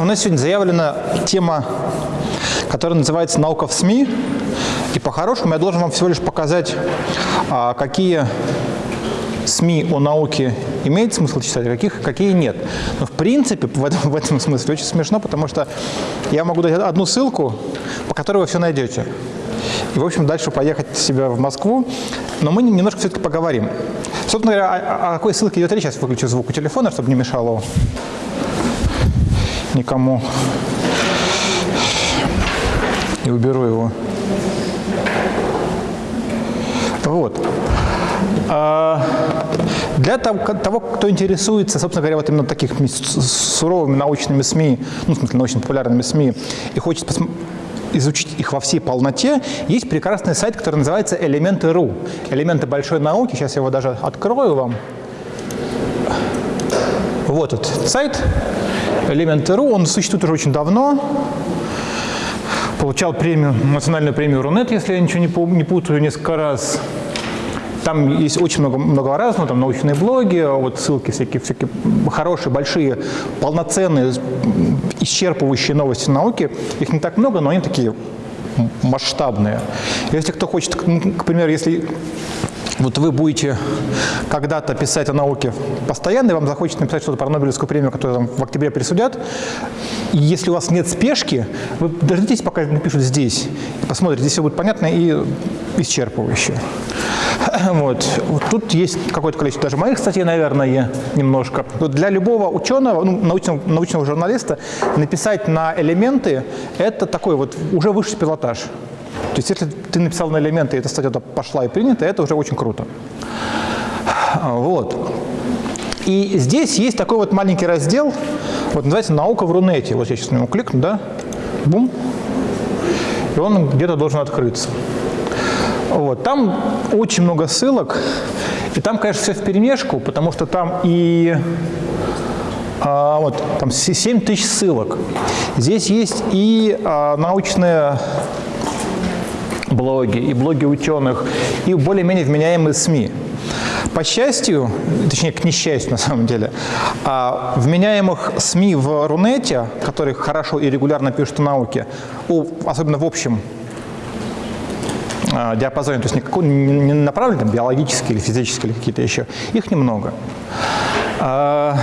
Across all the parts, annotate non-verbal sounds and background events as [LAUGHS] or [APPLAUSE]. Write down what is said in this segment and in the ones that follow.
У нас сегодня заявлена тема, которая называется «Наука в СМИ». И по-хорошему я должен вам всего лишь показать, а, какие СМИ о науке имеет смысл читать, а каких, какие нет. Но в принципе в этом, в этом смысле очень смешно, потому что я могу дать одну ссылку, по которой вы все найдете. И, в общем, дальше поехать себя в Москву. Но мы немножко все-таки поговорим. Собственно говоря, о, о какой ссылке идет речь? Сейчас выключу звук у телефона, чтобы не мешало никому. И уберу его. Вот. А, для того, кто интересуется, собственно говоря, вот именно такими суровыми научными СМИ, ну, в смысле, научно-популярными СМИ, и хочет изучить их во всей полноте, есть прекрасный сайт, который называется «Элементы.ру». «Элементы большой науки». Сейчас я его даже открою вам. Вот этот сайт «Элементы.ру». Он существует уже очень давно. Получал премию, национальную премию Рунет, если я ничего не путаю, несколько раз. Там есть очень много, много разного, там научные блоги, вот ссылки всякие, всякие хорошие, большие, полноценные, исчерпывающие новости науки. Их не так много, но они такие масштабные. Если кто хочет, к примеру, если вот вы будете когда-то писать о науке постоянно, и вам захочется написать что-то про Нобелевскую премию, которую там в октябре присудят, и если у вас нет спешки, вы дождитесь, пока напишут здесь, посмотрите, здесь все будет понятно и исчерпывающе. [CLEARS THROAT] Вот. вот тут есть какое-то количество даже моих статей, наверное, немножко. Вот для любого ученого, ну, научного, научного журналиста, написать на элементы – это такой вот уже высший пилотаж. То есть если ты написал на элементы, и эта статья пошла и принята, это уже очень круто. Вот. И здесь есть такой вот маленький раздел, вот называется «Наука в Рунете». Вот я сейчас на него кликну, да? Бум. И он где-то должен открыться. Вот. Там очень много ссылок, и там, конечно, все в перемешку, потому что там и а, вот, там 7 тысяч ссылок. Здесь есть и а, научные блоги, и блоги ученых, и более-менее вменяемые СМИ. По счастью, точнее, к несчастью [LAUGHS] на самом деле, а, вменяемых СМИ в Рунете, которые хорошо и регулярно пишут о науке, особенно в общем а, диапазоне, то есть никакой, не направлены там, биологические или физические или какие-то еще, их немного. А,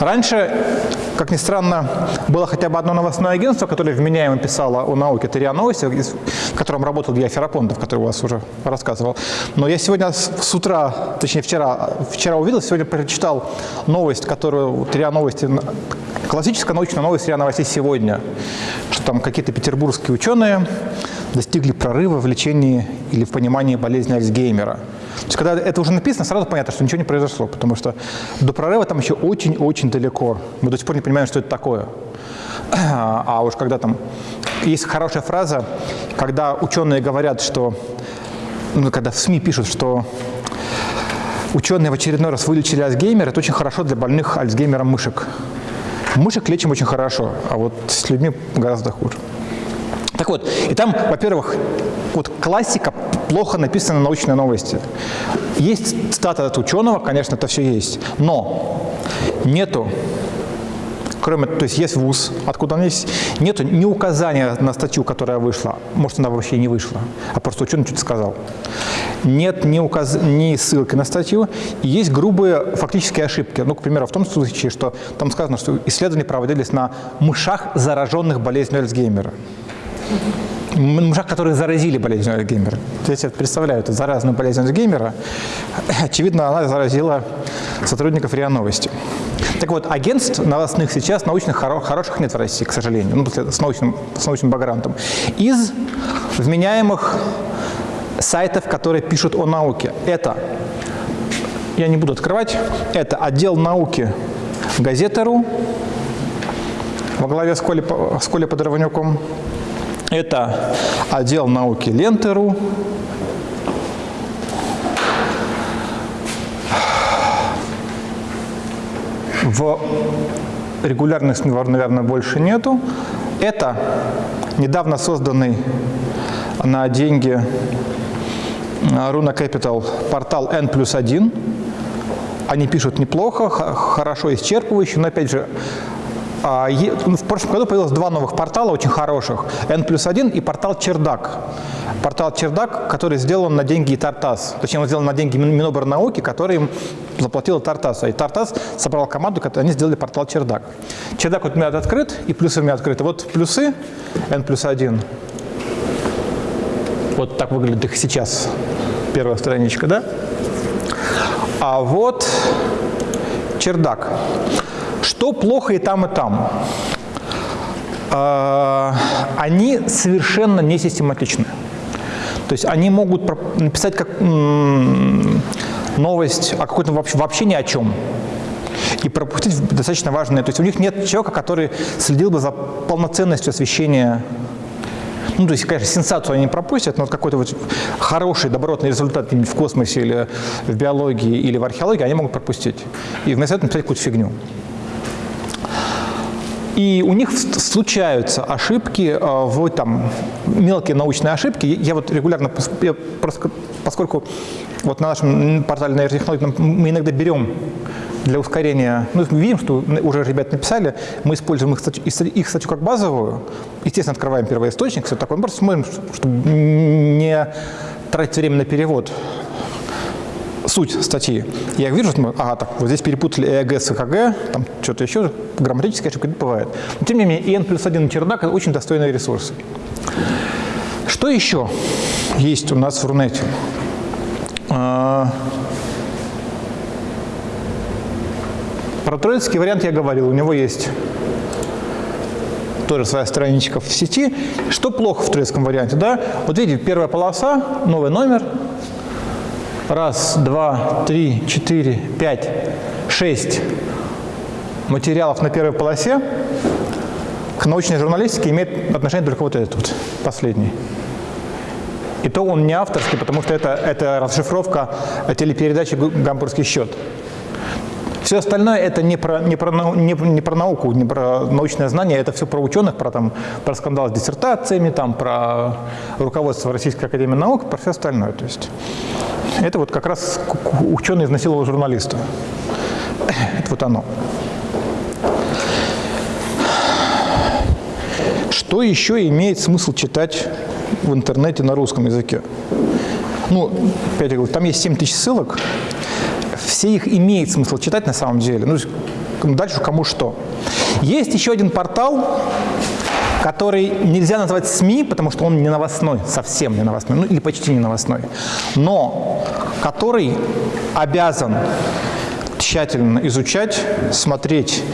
раньше, как ни странно, было хотя бы одно новостное агентство, которое вменяемо писало о науке, это РИА Новости, в котором работал я Ферапонтов, который у вас уже рассказывал. Но я сегодня с утра, точнее вчера, вчера увидел, сегодня прочитал новость, которую РИА Новости, классическая научная новость РИА Новостей сегодня, что там какие-то петербургские ученые достигли прорыва в лечении или в понимании болезни Альцгеймера. То есть, когда это уже написано, сразу понятно, что ничего не произошло, потому что до прорыва там еще очень-очень далеко. Мы до сих пор не понимаем, что это такое. А уж когда там... Есть хорошая фраза, когда ученые говорят, что... Ну, когда в СМИ пишут, что ученые в очередной раз вылечили Альцгеймера, это очень хорошо для больных Альцгеймером мышек. Мышек лечим очень хорошо, а вот с людьми гораздо хуже. Так вот, и там, во-первых, вот классика плохо написана научные новости. Есть цитата от ученого, конечно, это все есть, но нету, кроме, то есть есть ВУЗ, откуда он есть, нету ни указания на статью, которая вышла, может, она вообще не вышла, а просто ученый что-то сказал. Нет ни, указ... ни ссылки на статью, и есть грубые фактические ошибки. Ну, к примеру, в том случае, что там сказано, что исследования проводились на мышах, зараженных болезнью Альцгеймера мужах, которые заразили болезнь Альцгеймера. То есть я представляю, это заразную болезнь Альцгеймера. Очевидно, она заразила сотрудников РИА Новости. Так вот, агентств новостных сейчас научных хороших нет в России, к сожалению, ну, с научным, с научным бэкграундом. Из вменяемых сайтов, которые пишут о науке, это, я не буду открывать, это отдел науки газета.ру во главе с Колей, с Колей Подорванюком, это отдел науки Лентеру. В регулярных наверное, больше нету. Это недавно созданный на деньги Руна Capital портал N плюс 1. Они пишут неплохо, хорошо исчерпывающе, но, опять же, в прошлом году появилось два новых портала очень хороших. N плюс один и портал Чердак. Портал Чердак, который сделан на деньги Тартас. Точнее, он сделан на деньги Миноборнауки, который им заплатила Тартас. И Тартас собрал команду, они сделали портал Чердак. Чердак вот у меня открыт, и плюсы у меня открыты. Вот плюсы N плюс один. Вот так выглядит их сейчас. Первая страничка, да? А вот чердак. Что плохо и там, и там? А, они совершенно не систематичны. То есть они могут написать как новость о какой-то вообще, вообще ни о чем и пропустить достаточно важное. То есть у них нет человека, который следил бы за полноценностью освещения ну, то есть, конечно, сенсацию они пропустят, но вот какой-то вот хороший, добротный результат в космосе или в биологии или в археологии они могут пропустить. И вместо этого написать какую-то фигню. И у них случаются ошибки, э, в, там, мелкие научные ошибки. Я вот регулярно, я просто, поскольку вот на нашем портале нейротехнологий мы иногда берем для ускорения, ну, видим, что уже ребята написали, мы используем их статью, их статью как базовую, естественно, открываем первоисточник, все такое, мы просто смотрим, чтобы не тратить время на перевод суть статьи. Я вижу, что мы, ага, так, вот здесь перепутали ЭГ с ЭКГ, там что-то еще, грамматическая ошибка бывает. Но тем не менее, EN плюс 1 чердак – это очень достойный ресурс. Что еще есть у нас в Рунете? А, Про троицкий вариант я говорил, у него есть тоже своя страничка в сети. Что плохо в троицком варианте? Да? Вот видите, первая полоса, новый номер. Раз, два, три, четыре, пять, шесть материалов на первой полосе. К научной журналистике имеет отношение только вот этот вот, последний. И то он не авторский, потому что это, это расшифровка телепередачи «Гамбургский счет». Все остальное это не про, не, про, не, не про науку, не про научное знание, это все про ученых, про, там, про скандал с диссертациями, там, про руководство Российской Академии Наук, про все остальное. То есть это вот как раз ученый изнасиловал журналиста. Это вот оно. Что еще имеет смысл читать в интернете на русском языке? Ну, опять я говорю, там есть 7 тысяч ссылок, все их имеет смысл читать на самом деле. Ну, дальше кому что. Есть еще один портал, который нельзя назвать СМИ, потому что он не новостной, совсем не новостной, ну или почти не новостной, но который обязан тщательно изучать, смотреть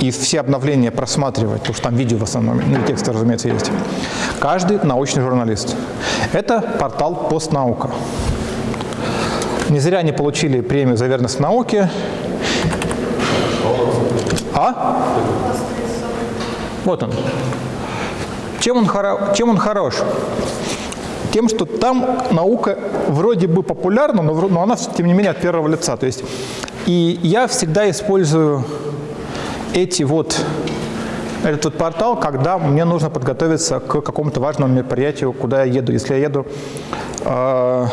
и все обновления просматривать, потому что там видео в основном, ну и тексты, разумеется, есть. Каждый научный журналист. Это портал «Постнаука». Не зря они получили премию за верность науке. А? Вот он. Чем он, хоро... Чем он хорош? Тем, что там наука вроде бы популярна, но, но она, тем не менее, от первого лица. То есть, и я всегда использую эти вот, этот вот портал, когда мне нужно подготовиться к какому-то важному мероприятию, куда я еду. Если я еду э,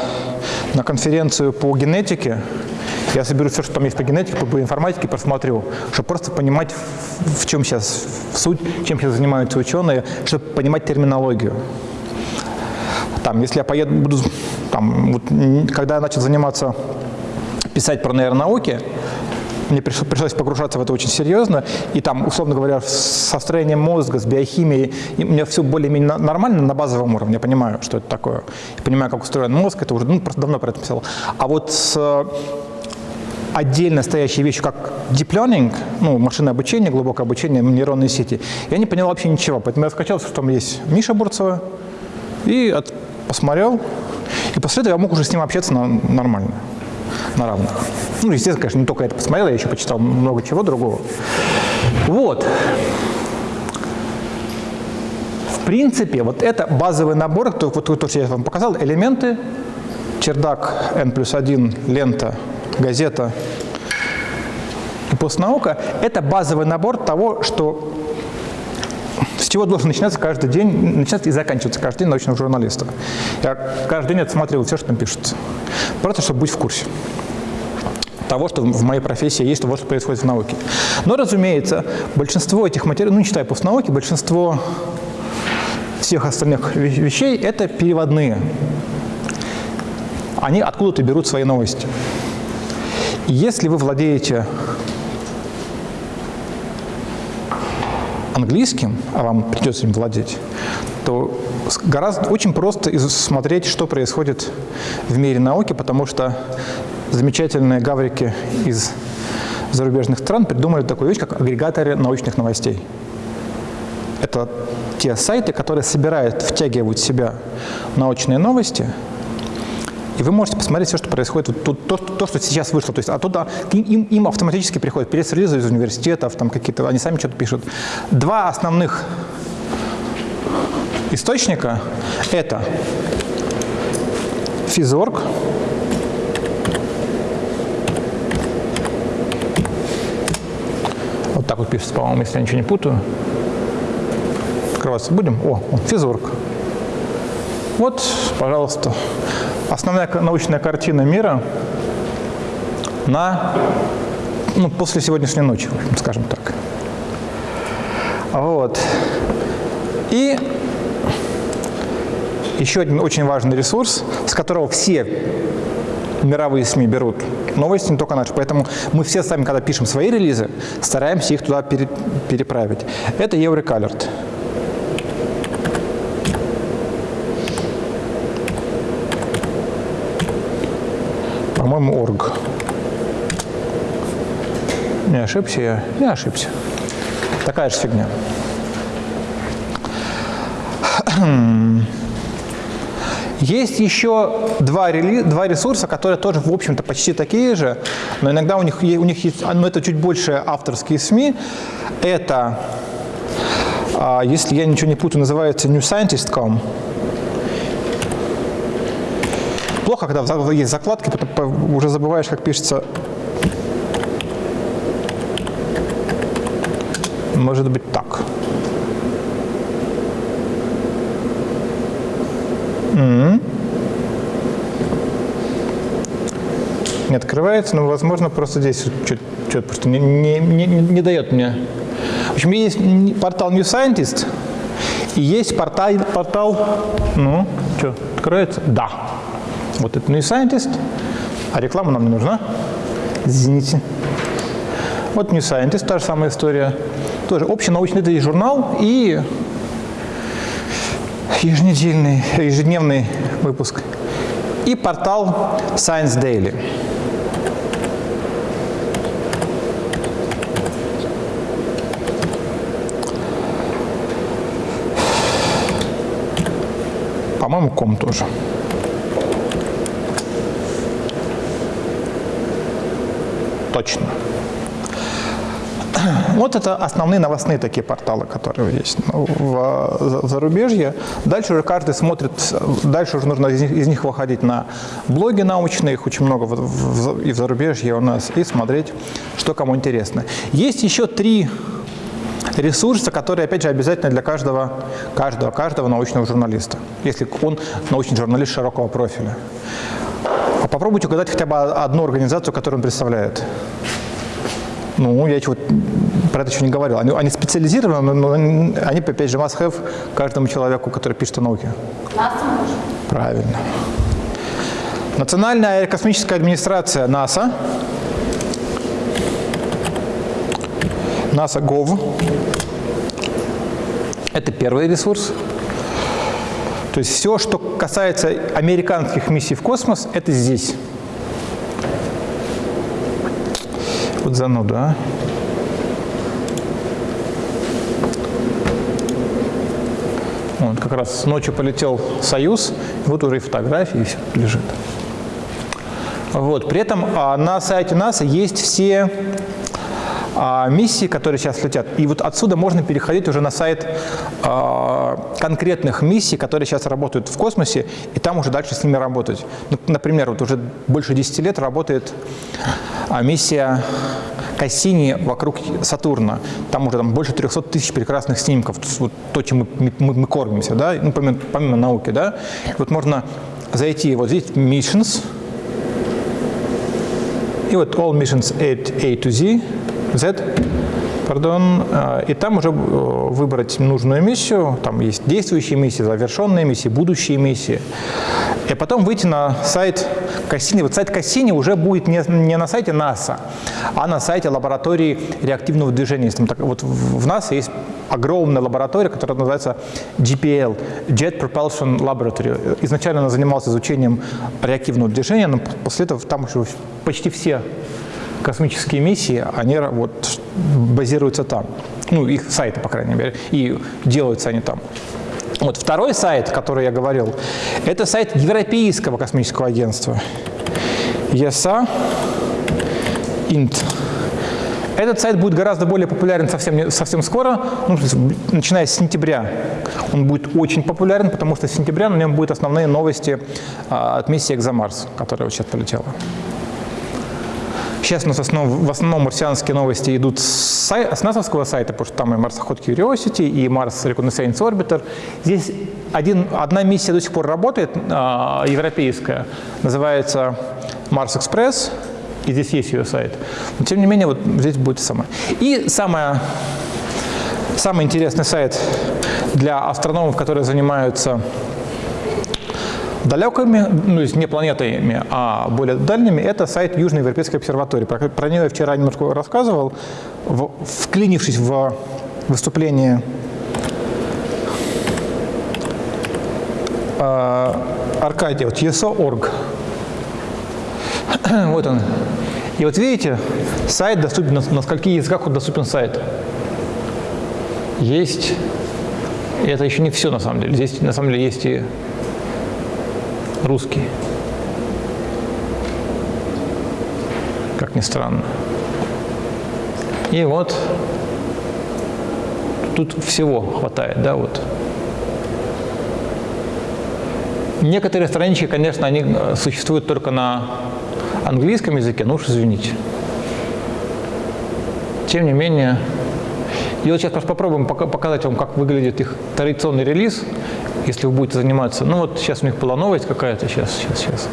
на конференцию по генетике, я соберу все, что там есть по генетике, по информатике, просмотрю, чтобы просто понимать, в чем сейчас суть, чем сейчас занимаются ученые, чтобы понимать терминологию. Там, если я поеду, буду, там, вот, когда я начал заниматься, писать про нейронауки, мне пришлось погружаться в это очень серьезно, и там, условно говоря, со строением мозга, с биохимией, у меня все более-менее нормально на базовом уровне, я понимаю, что это такое, я понимаю, как устроен мозг, это уже, ну, просто давно про это писал. А вот с э, отдельно стоящие вещи, как deep learning, ну, машинное обучение, глубокое обучение, нейронные сети, я не понял вообще ничего. Поэтому я скачал, что там есть Миша Бурцева, и от, посмотрел, и после этого я мог уже с ним общаться на, нормально на равных. Ну, естественно, конечно, не только это посмотрел, я еще почитал много чего другого. Вот. В принципе, вот это базовый набор, то, вот то, что я вам показал, элементы, чердак, N плюс 1, лента, газета и постнаука, это базовый набор того, что с чего должен начинаться каждый день, начинаться и заканчиваться каждый день научного журналиста. Я каждый день отсматривал все, что там пишется. Просто, чтобы быть в курсе. того, что в моей профессии есть, того, что происходит в науке. Но, разумеется, большинство этих материалов, ну, не считая постнауки, большинство всех остальных вещей – это переводные. Они откуда-то берут свои новости. Если вы владеете английским, а вам придется им владеть, то гораздо очень просто смотреть, что происходит в мире науки, потому что замечательные гаврики из зарубежных стран придумали такую вещь, как агрегаторы научных новостей. Это те сайты, которые собирают, втягивают в себя научные новости, и вы можете посмотреть все, что происходит, вот, то, то, то, что сейчас вышло. То есть оттуда им, им автоматически приходят пресс-релизы из университетов, там какие-то, они сами что-то пишут. Два основных источника – это Физорг, вот так вот пишется, по-моему, если я ничего не путаю. Открываться будем? О, Физорг. Вот, пожалуйста, основная научная картина мира на, ну, после сегодняшней ночи, скажем так. Вот. И еще один очень важный ресурс, с которого все мировые СМИ берут новости, не только наши. Поэтому мы все сами, когда пишем свои релизы, стараемся их туда переправить. Это Еврокалерт. По-моему, орг. Не ошибся я? Не ошибся. Такая же фигня. [CLEARS THROAT] Есть еще два, рели, два ресурса, которые тоже, в общем-то, почти такие же, но иногда у них, у них есть, но это чуть больше авторские СМИ. Это, а, если я ничего не путаю, называется newscientist.com. Плохо, когда есть закладки, уже забываешь, как пишется. Может быть так. Не открывается, но, возможно, просто здесь что-то просто не, не, не, не дает мне. В общем, есть портал New Scientist и есть портал, портал ну, что, откроется? Да. Вот это New Scientist, а реклама нам не нужна. Извините. Вот New Scientist, та же самая история. Тоже общий научный журнал и еженедельный, ежедневный выпуск. И портал Science Daily. По-моему, ком тоже. Точно. Вот это основные новостные такие порталы, которые есть в, в зарубежье. Дальше уже каждый смотрит, дальше уже нужно из них, из них выходить на блоги научные, их очень много в, в, и в зарубежье у нас, и смотреть, что кому интересно. Есть еще три ресурса, которые, опять же, обязательно для каждого, каждого, каждого научного журналиста, если он научный журналист широкого профиля. А попробуйте угадать хотя бы одну организацию, которую он представляет. Ну, я чего про это еще не говорил. Они, они специализированы, но они, опять же, must have каждому человеку, который пишет о науке. Правильно. Национальная аэрокосмическая администрация НАСА. НАСА ГОВ. Это первый ресурс. То есть все, что касается американских миссий в космос, это здесь. Вот зануда, а? Вот, как раз ночью полетел «Союз», вот уже и фотографии, и все лежит. Вот. При этом а, на сайте НАСА есть все а, миссии, которые сейчас летят. И вот отсюда можно переходить уже на сайт а, конкретных миссий, которые сейчас работают в космосе, и там уже дальше с ними работать. Ну, например, вот уже больше 10 лет работает а, миссия Кассини вокруг Сатурна. Там уже там, больше 300 тысяч прекрасных снимков, вот то, чем мы, мы, мы кормимся, да? ну, помимо, помимо науки. Да? Вот можно зайти, вот здесь Missions, и вот all missions A to Z, Z, пардон, и там уже э, выбрать нужную миссию, там есть действующие миссии, завершенные миссии, будущие миссии, и потом выйти на сайт Кассини. Вот сайт Кассини уже будет не, не на сайте НАСА, а на сайте лаборатории реактивного движения. Так, вот в НАСА есть огромная лаборатория, которая называется GPL, Jet Propulsion Laboratory. Изначально она занималась изучением реактивного движения, но после этого там уже почти все космические миссии, они вот базируются там. Ну, их сайты, по крайней мере, и делаются они там. Вот второй сайт, который я говорил, это сайт Европейского космического агентства. ESA INT. Этот сайт будет гораздо более популярен совсем, совсем скоро, ну, начиная с сентября. Он будет очень популярен, потому что с сентября на нем будут основные новости а, от миссии «Экзомарс», которая вот сейчас полетела. Сейчас у нас в основном, в основном марсианские новости идут с, сай, с НАСАвского сайта, потому что там и марсоход Curiosity, и Mars Reconnaissance Orbiter. Здесь один, одна миссия до сих пор работает, э, европейская, называется Mars Express, и здесь есть ее сайт. Но тем не менее, вот здесь будет самое. И самое, самый интересный сайт для астрономов, которые занимаются далекими, ну, не планетами, а более дальними, это сайт Южной Европейской обсерватории. Про, про нее я вчера немножко рассказывал, в, вклинившись в выступление э, Аркадия, вот ESO.org. [CLEARS THROAT] вот он. И вот видите, сайт доступен, на, на скольких языках он доступен сайт. Есть, и это еще не все на самом деле, здесь на самом деле есть и русский. Как ни странно. И вот тут всего хватает, да, вот. Некоторые странички, конечно, они э, существуют только на английском языке, ну уж извините. Тем не менее, и вот сейчас просто попробуем показать вам, как выглядит их традиционный релиз если вы будете заниматься, ну вот сейчас у них была новость какая-то, сейчас, сейчас, сейчас.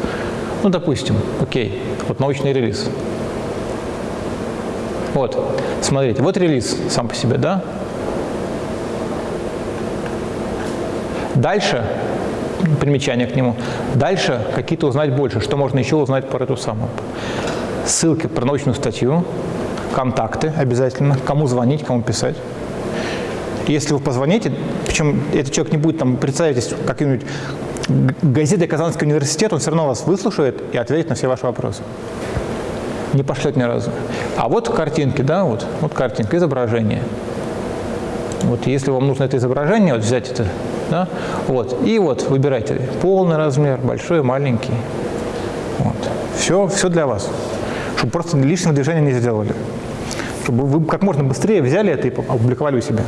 Ну, допустим, окей, вот научный релиз. Вот, смотрите, вот релиз сам по себе, да? Дальше, примечание к нему, дальше какие-то узнать больше, что можно еще узнать про эту самую. Ссылки про научную статью, контакты обязательно, кому звонить, кому писать. Если вы позвоните, причем этот человек не будет там представить каким-нибудь газетой Казанский университет, он все равно вас выслушает и ответит на все ваши вопросы. Не пошлет ни разу. А вот картинки, да, вот, вот картинка, изображение. Вот если вам нужно это изображение, вот взять это, да, вот, и вот выбирайте полный размер, большой, маленький. Вот. Все, все для вас. Чтобы просто лишнего движения не сделали. Чтобы вы как можно быстрее взяли это и опубликовали у себя.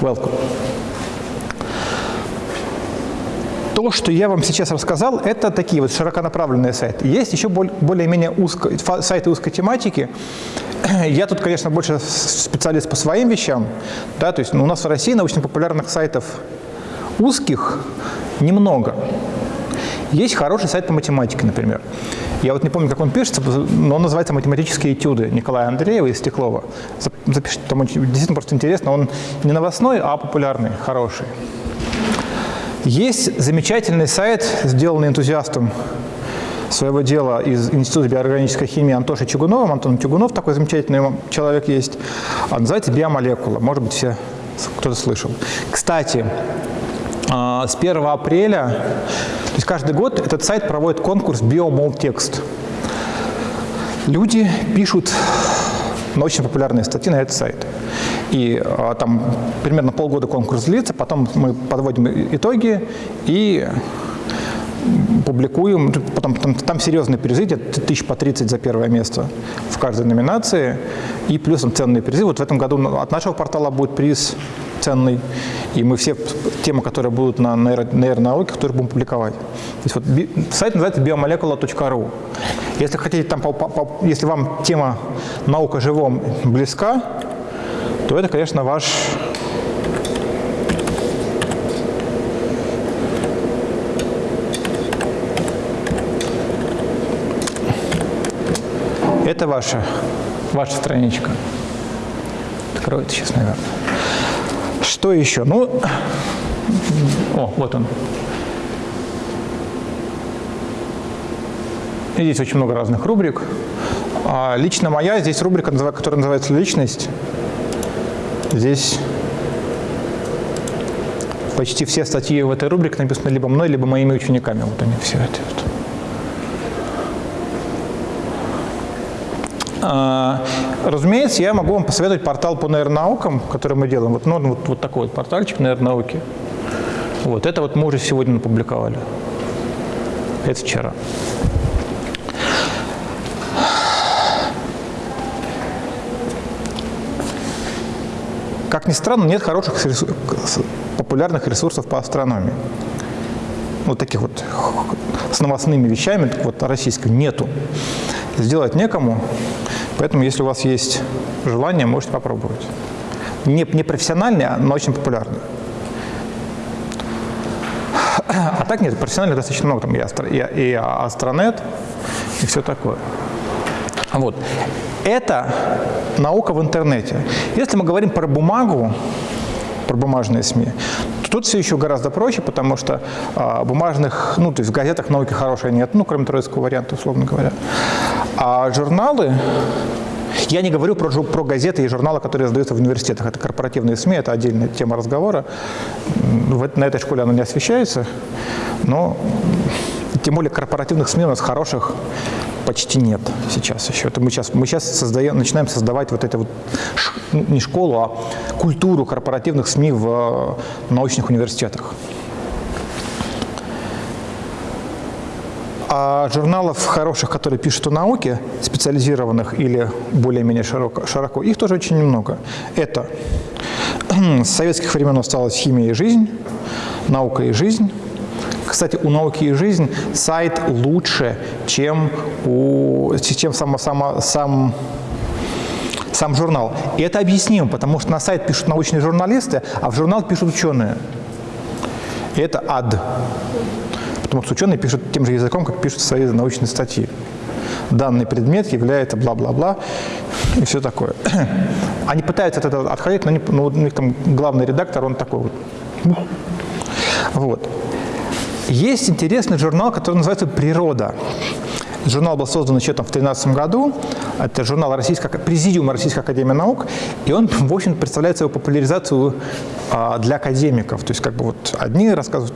Welcome. То, что я вам сейчас рассказал, это такие вот широконаправленные сайты. Есть еще более-менее узко, сайты узкой тематики. [CLEARS THROAT] Я тут, конечно, больше специалист по своим вещам. Да, то есть ну, у нас в России научно-популярных сайтов узких немного. Есть хороший сайт по математике, например. Я вот не помню, как он пишется, но он называется «Математические этюды» Николая Андреева из Стеклова. Запишите, там действительно просто интересно. Он не новостной, а популярный, хороший. Есть замечательный сайт, сделанный энтузиастом своего дела из Института биоорганической химии Антошей Чугуновым. Антон Чугунов, такой замечательный человек есть. Он называется «Биомолекула». Может быть, все кто-то слышал. Кстати, а, с 1 апреля то есть каждый год этот сайт проводит конкурс «Биомолтекст». Люди пишут научно-популярные статьи на этот сайт. И а, там примерно полгода конкурс длится, потом мы подводим итоги и публикуем. Потом там, там серьезные призы, тысяч по 30 за первое место в каждой номинации. И плюс там ценные призы. Вот в этом году от нашего портала будет приз ценный. И мы все темы, которые будут на нейронауке, которые будем публиковать. То есть вот сайт называется biomolecula.ru. Если хотите там, если вам тема наука живом близка, то это, конечно, ваш Это ваша, ваша страничка. Откроется сейчас, наверное. Что еще? Ну, о, вот он. И здесь очень много разных рубрик. А лично моя, здесь рубрика, которая называется «Личность». Здесь почти все статьи в этой рубрике написаны либо мной, либо моими учениками. Вот они все эти вот. Разумеется, я могу вам посоветовать портал по нейронаукам, который мы делаем. Вот, ну, вот, вот такой вот портальчик нейронауки. Вот это вот мы уже сегодня опубликовали. Это вчера. Как ни странно, нет хороших популярных ресурсов по астрономии. Вот таких вот с новостными вещами, вот российским нету. Сделать некому, поэтому если у вас есть желание, можете попробовать. Не, не профессиональный, но очень популярный. А так нет, профессиональных достаточно много, там и, астро, и, и Астронет, и все такое. Вот. Это наука в интернете. Если мы говорим про бумагу, про бумажные СМИ, то тут все еще гораздо проще, потому что а, бумажных, ну, то есть в газетах науки хорошей нет, ну, кроме троицкого варианта, условно говоря. А журналы, я не говорю про, про газеты и журналы, которые издаются в университетах. Это корпоративные СМИ, это отдельная тема разговора. На этой школе она не освещается, но тем более корпоративных СМИ у нас хороших почти нет сейчас еще. Это мы сейчас, мы сейчас создаем, начинаем создавать вот эту вот, не школу, а культуру корпоративных СМИ в э, научных университетах. А журналов хороших, которые пишут о науке, специализированных или более-менее широко, широко, их тоже очень немного. Это [CLEARS THROAT] с советских времен осталась «Химия и жизнь», «Наука и жизнь», кстати, у «Науки и жизнь» сайт лучше, чем, у, чем сам, сам, сам, сам журнал. И это объяснимо, потому что на сайт пишут научные журналисты, а в журнал пишут ученые. И это ад. Потому что ученые пишут тем же языком, как пишут свои научные статьи. Данный предмет является бла-бла-бла и все такое. [CLEARS THROAT] Они пытаются от этого отходить, но, не, но у них там главный редактор, он такой вот. Вот. Есть интересный журнал, который называется «Природа». Журнал был создан еще там в 2013 году. Это журнал Российской, Президиума Российской Академии Наук. И он, в общем, представляет свою популяризацию а, для академиков. То есть как бы вот одни рассказывают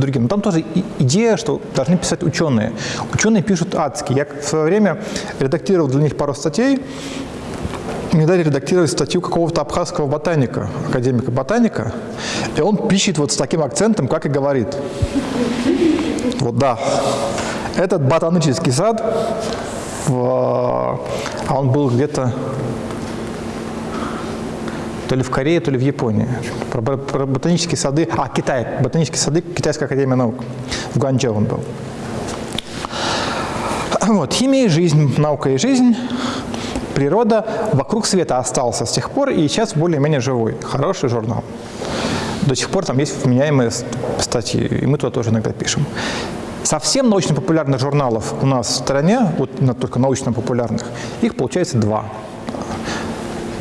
другим. Но там тоже идея, что должны писать ученые. Ученые пишут адски. Я в свое время редактировал для них пару статей мне дали редактировать статью какого-то абхазского ботаника, академика ботаника, и он пишет вот с таким акцентом, как и говорит. Вот да, этот ботанический сад, в, а он был где-то то ли в Корее, то ли в Японии. Про, про ботанические сады, а, Китай, ботанические сады Китайской академии наук. В Гуанчжоу он был. Вот, химия и жизнь, наука и жизнь природа вокруг света остался с тех пор, и сейчас более-менее живой. Хороший журнал. До сих пор там есть вменяемые статьи, и мы туда тоже иногда пишем. Совсем научно-популярных журналов у нас в стране, вот только научно-популярных, их получается два.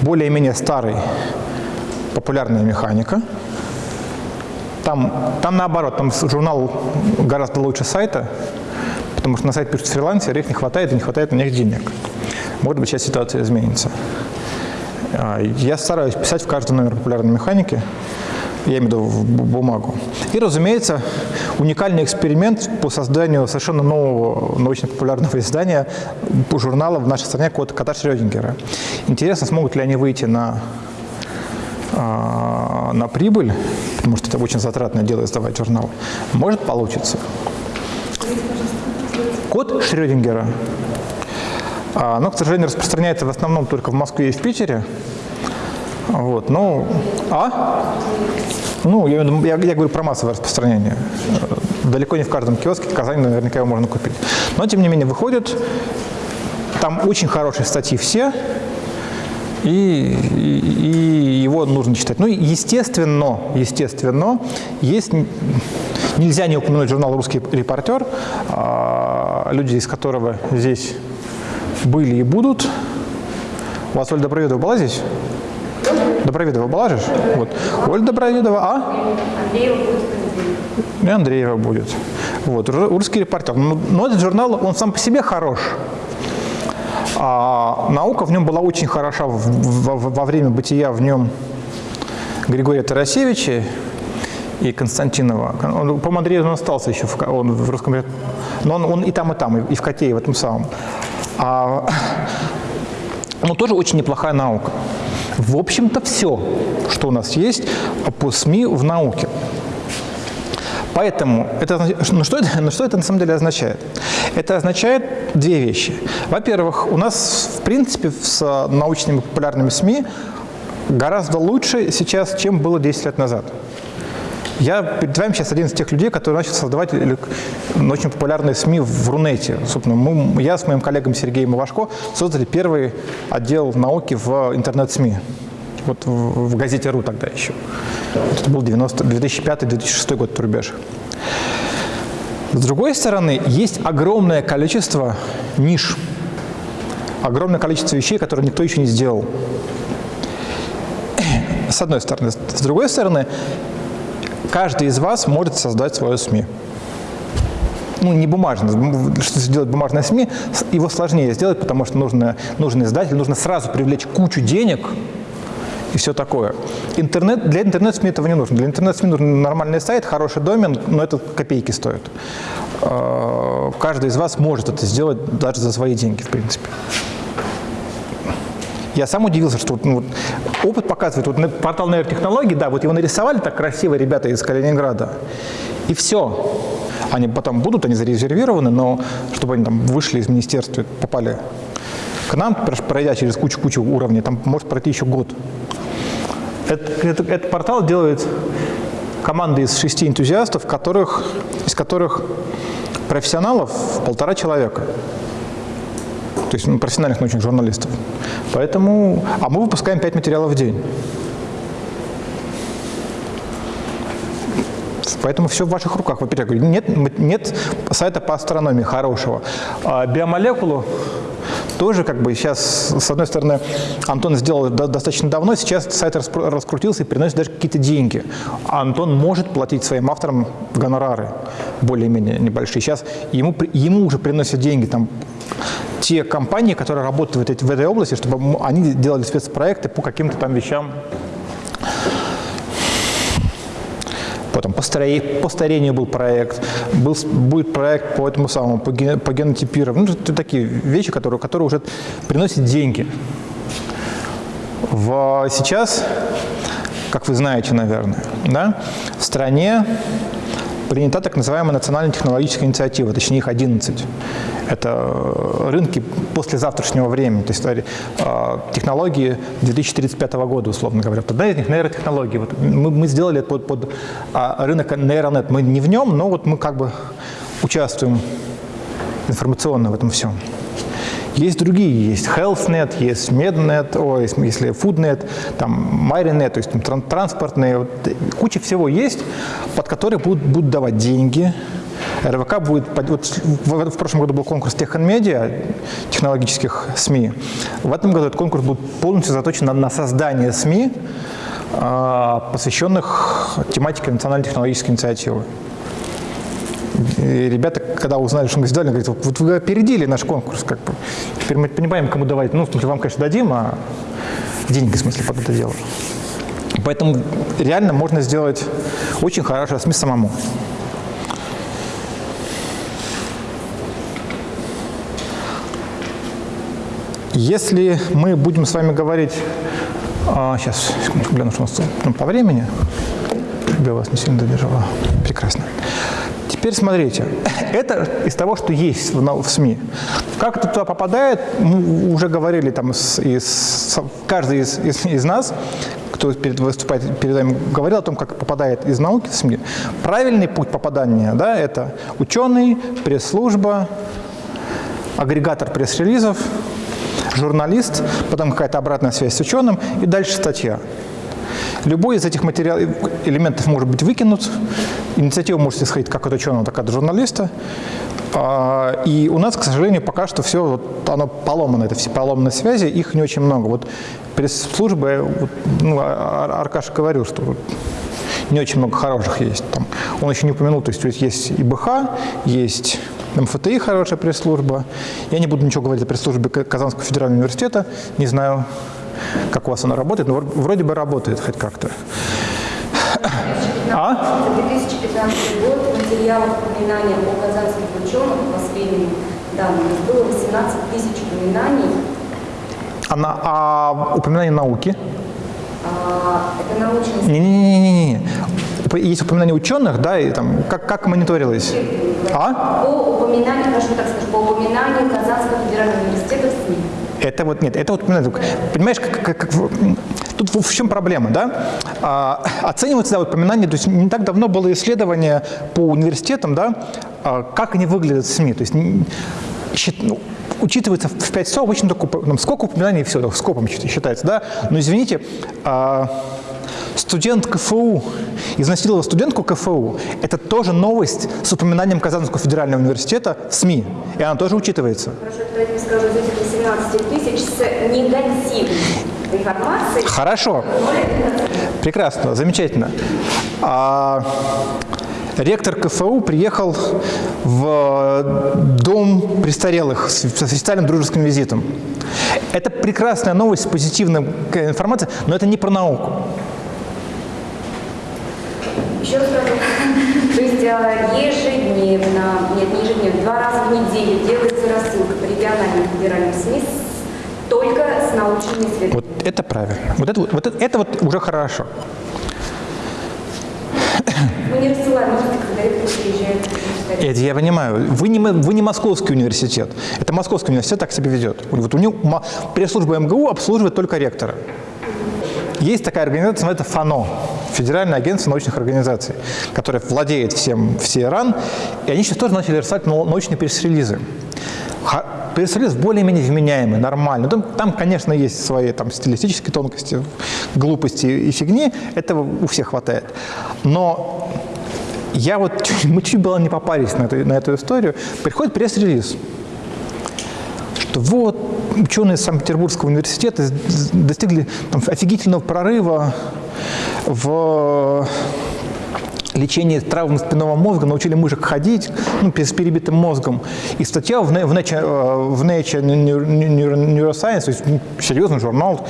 Более-менее старый «Популярная механика», там, там наоборот, там журнал гораздо лучше сайта, потому что на сайт пишут фрилансеры, их не хватает, и не хватает на них денег может быть, сейчас ситуация изменится. А, я стараюсь писать в каждый номер популярной механики, я имею в виду в бумагу. И, разумеется, уникальный эксперимент по созданию совершенно нового научно-популярного издания журнала в нашей стране «Код кота Шрёдингера». Интересно, смогут ли они выйти на, а, на прибыль, потому что это очень затратное дело издавать журнал. Может, получится. Код Шрёдингера а, оно, к сожалению, распространяется в основном только в Москве и в Питере. Вот, ну, а? Ну, я, я, я говорю про массовое распространение. Далеко не в каждом киоске в Казани наверняка его можно купить. Но, тем не менее, выходит. Там очень хорошие статьи все, и, и, и его нужно читать. Ну, естественно, естественно, есть, нельзя не упомянуть журнал «Русский репортер», а, люди из которого здесь были и будут. У вас Ольга Доброведова была здесь? Доброведова была же? Вот. Ольга Доброведова, а? Андреева будет. И Андреева будет. Вот. Ру- Русский репортер. Но, но этот журнал, он сам по себе хорош. А наука в нем была очень хороша в- в- во время бытия в нем Григория Тарасевича и Константинова. Он, по-моему, Андрей он остался еще в, он в русском но он, он и там, и там, и, в Коте, в этом самом. А, ну, тоже очень неплохая наука. В общем-то, все, что у нас есть по СМИ в науке. Поэтому, это, ну, что это, ну, что это на самом деле означает? Это означает две вещи. Во-первых, у нас, в принципе, с э, научными популярными СМИ гораздо лучше сейчас, чем было 10 лет назад. Я перед вами сейчас один из тех людей, которые начал создавать ну, очень популярные СМИ в Рунете. Собственно, мы, я с моим коллегом Сергеем Ивашко создали первый отдел науки в интернет-СМИ. Вот в, в газете «Ру» тогда еще. Это был 90 2005-2006 год, рубеж. С другой стороны, есть огромное количество ниш, огромное количество вещей, которые никто еще не сделал. С одной стороны. С другой стороны, каждый из вас может создать свое СМИ. Ну, не бумажное. Что сделать бумажное СМИ, его сложнее сделать, потому что нужно, нужно издатель, нужно сразу привлечь кучу денег и все такое. Интернет, для интернет-СМИ этого не нужно. Для интернет-СМИ нужен нормальный сайт, хороший домен, но это копейки стоит. Э, Каждый из вас может это сделать даже за свои деньги, в принципе. Я сам удивился, что ну, опыт показывает, вот портал нейротехнологий, да, вот его нарисовали так красиво ребята из Калининграда, и все. Они потом будут, они зарезервированы, но чтобы они там вышли из министерства, попали к нам, пройдя через кучу-кучу уровней, там может пройти еще год. Это- это- этот портал делает команда из шести энтузиастов, которых, из которых профессионалов полтора человека то есть ну, профессиональных научных журналистов. Поэтому, а мы выпускаем 5 материалов в день. Поэтому все в ваших руках. Во-первых, я нет, нет сайта по астрономии хорошего. А биомолекулу тоже как бы сейчас, с одной стороны, Антон сделал до- достаточно давно, сейчас сайт раскрутился и приносит даже какие-то деньги. А Антон может платить своим авторам гонорары более-менее небольшие. Сейчас ему, ему уже приносят деньги там те компании, которые работают в этой, в этой области, чтобы они делали спецпроекты по каким-то там вещам. Потом по, старе- по старению был проект, был, будет проект по этому самому, по, ген- по генотипированию. Ну, такие вещи, которые, которые уже приносят деньги. В, сейчас, как вы знаете, наверное, да, в стране принята так называемая национальная технологическая инициатива, точнее их 11. Это э, рынки после завтрашнего времени, то есть э, технологии 2035 года, условно говоря. Одна из них нейротехнологии. Вот мы, мы сделали это под, под а, рынок нейронет. Мы не в нем, но вот мы как бы участвуем информационно в этом всем. Есть другие, есть HealthNet, есть MedNet, ой, если FoodNet, там MyReNet, то есть там, тран- транспортные, вот, куча всего есть, под которые будут, будут давать деньги. РВК будет, вот в, прошлом году был конкурс Технмедиа, технологических СМИ. В этом году этот конкурс будет полностью заточен на, на создание СМИ, а, посвященных тематике национальной технологической инициативы. И ребята, когда узнали, что мы сделали, говорят, вот вы опередили наш конкурс, как бы. Теперь мы понимаем, кому давать. Ну, в смысле, вам, конечно, дадим, а деньги, в смысле, под это дело. Поэтому реально можно сделать очень хорошее СМИ самому. Если мы будем с вами говорить... а, сейчас, секундочку, гляну, что у нас ну, по времени. Я вас не сильно задержала. Прекрасно. Теперь смотрите, это из того, что есть в, СМИ. Как это туда попадает, мы уже говорили там, с- с- каждый из, из, из нас, кто перед, выступает перед вами, говорил о том, как попадает из науки в СМИ. Правильный путь попадания, да, это ученый, пресс-служба, агрегатор пресс-релизов, журналист, потом какая-то обратная связь с ученым и дальше статья. Любой из этих материалов, элементов может быть выкинут, инициатива может исходить как от ученого, так и от журналиста. А, И у нас, к сожалению, пока что все вот, оно поломано, это все поломанные связи, их не очень много. Вот пресс-службы, вот, ну, А- А- Аркаша говорил, что вот не очень много хороших есть. Там, он еще не упомянул, то есть, есть ИБХ, есть МФТИ хорошая пресс-служба. Я не буду ничего говорить о пресс-службе Казанского федерального университета, не знаю, как у вас она работает, но вр- вроде бы работает хоть как-то. А? За 2015 год материалов упоминаний о казанских ученых по последним данным было 18 тысяч упоминаний. Она, а упоминание науки? А, это научность. Не-не-не-не-не. Уп- Есть упоминание ученых, да, и там, как, как мониторилось? А? По упоминанию, хорошо так скажу, по упоминанию Казанского федерального университета в СМИ. Это вот, нет, это вот, ну, понимаешь, как, как, как, тут в чем проблема, да? А, оценивается, да, вот поминание, то есть не так давно было исследование по университетам, да, а, как они выглядят в СМИ, то есть ну, учитывается в 5 слов обычно только ну, сколько упоминаний, все, скопом считается, да? Но извините, а, студент КФУ изнасиловал студентку КФУ, это тоже новость с упоминанием Казанского федерального университета в СМИ, и она тоже учитывается. Хорошо, давайте мы 13 тысяч с негативной информацией. Хорошо. Прекрасно, замечательно. А, ректор КФУ приехал в дом престарелых с официальным дружеским визитом. Это прекрасная новость с позитивной э, информацией, но это не про науку. Еще раз то есть а, ежедневно, нет, не ежедневно, два раза в неделю делается рассылка по региональным федеральным СМИ только с научными исследованиями. Вот это правильно. Вот это, вот это, это вот уже хорошо. Мы не рассылаем новости, когда ректор приезжает. Это я понимаю. Вы не, вы не московский университет. Это московский университет так себя ведет. Вот у него пресс-служба МГУ обслуживает только ректора. Есть такая организация, называется ФАНО, Федеральное агентство научных организаций, которое владеет всем, все РАН, и они сейчас тоже начали рисовать нау- научные пресс-релизы. Пресс-релиз более-менее вменяемый, нормальный. Там, конечно, есть свои там, стилистические тонкости, глупости и фигни, этого у всех хватает. Но я вот, [LAUGHS] мы чуть было не попались на эту, на эту историю. Приходит пресс-релиз, что вот ученые Санкт-Петербургского университета достигли там, офигительного прорыва в лечении травм спинного мозга, научили мышек ходить ну, с перебитым мозгом. И статья в, Nature, э, в Nature Neu- Neuroscience, то есть ну, серьезный журнал,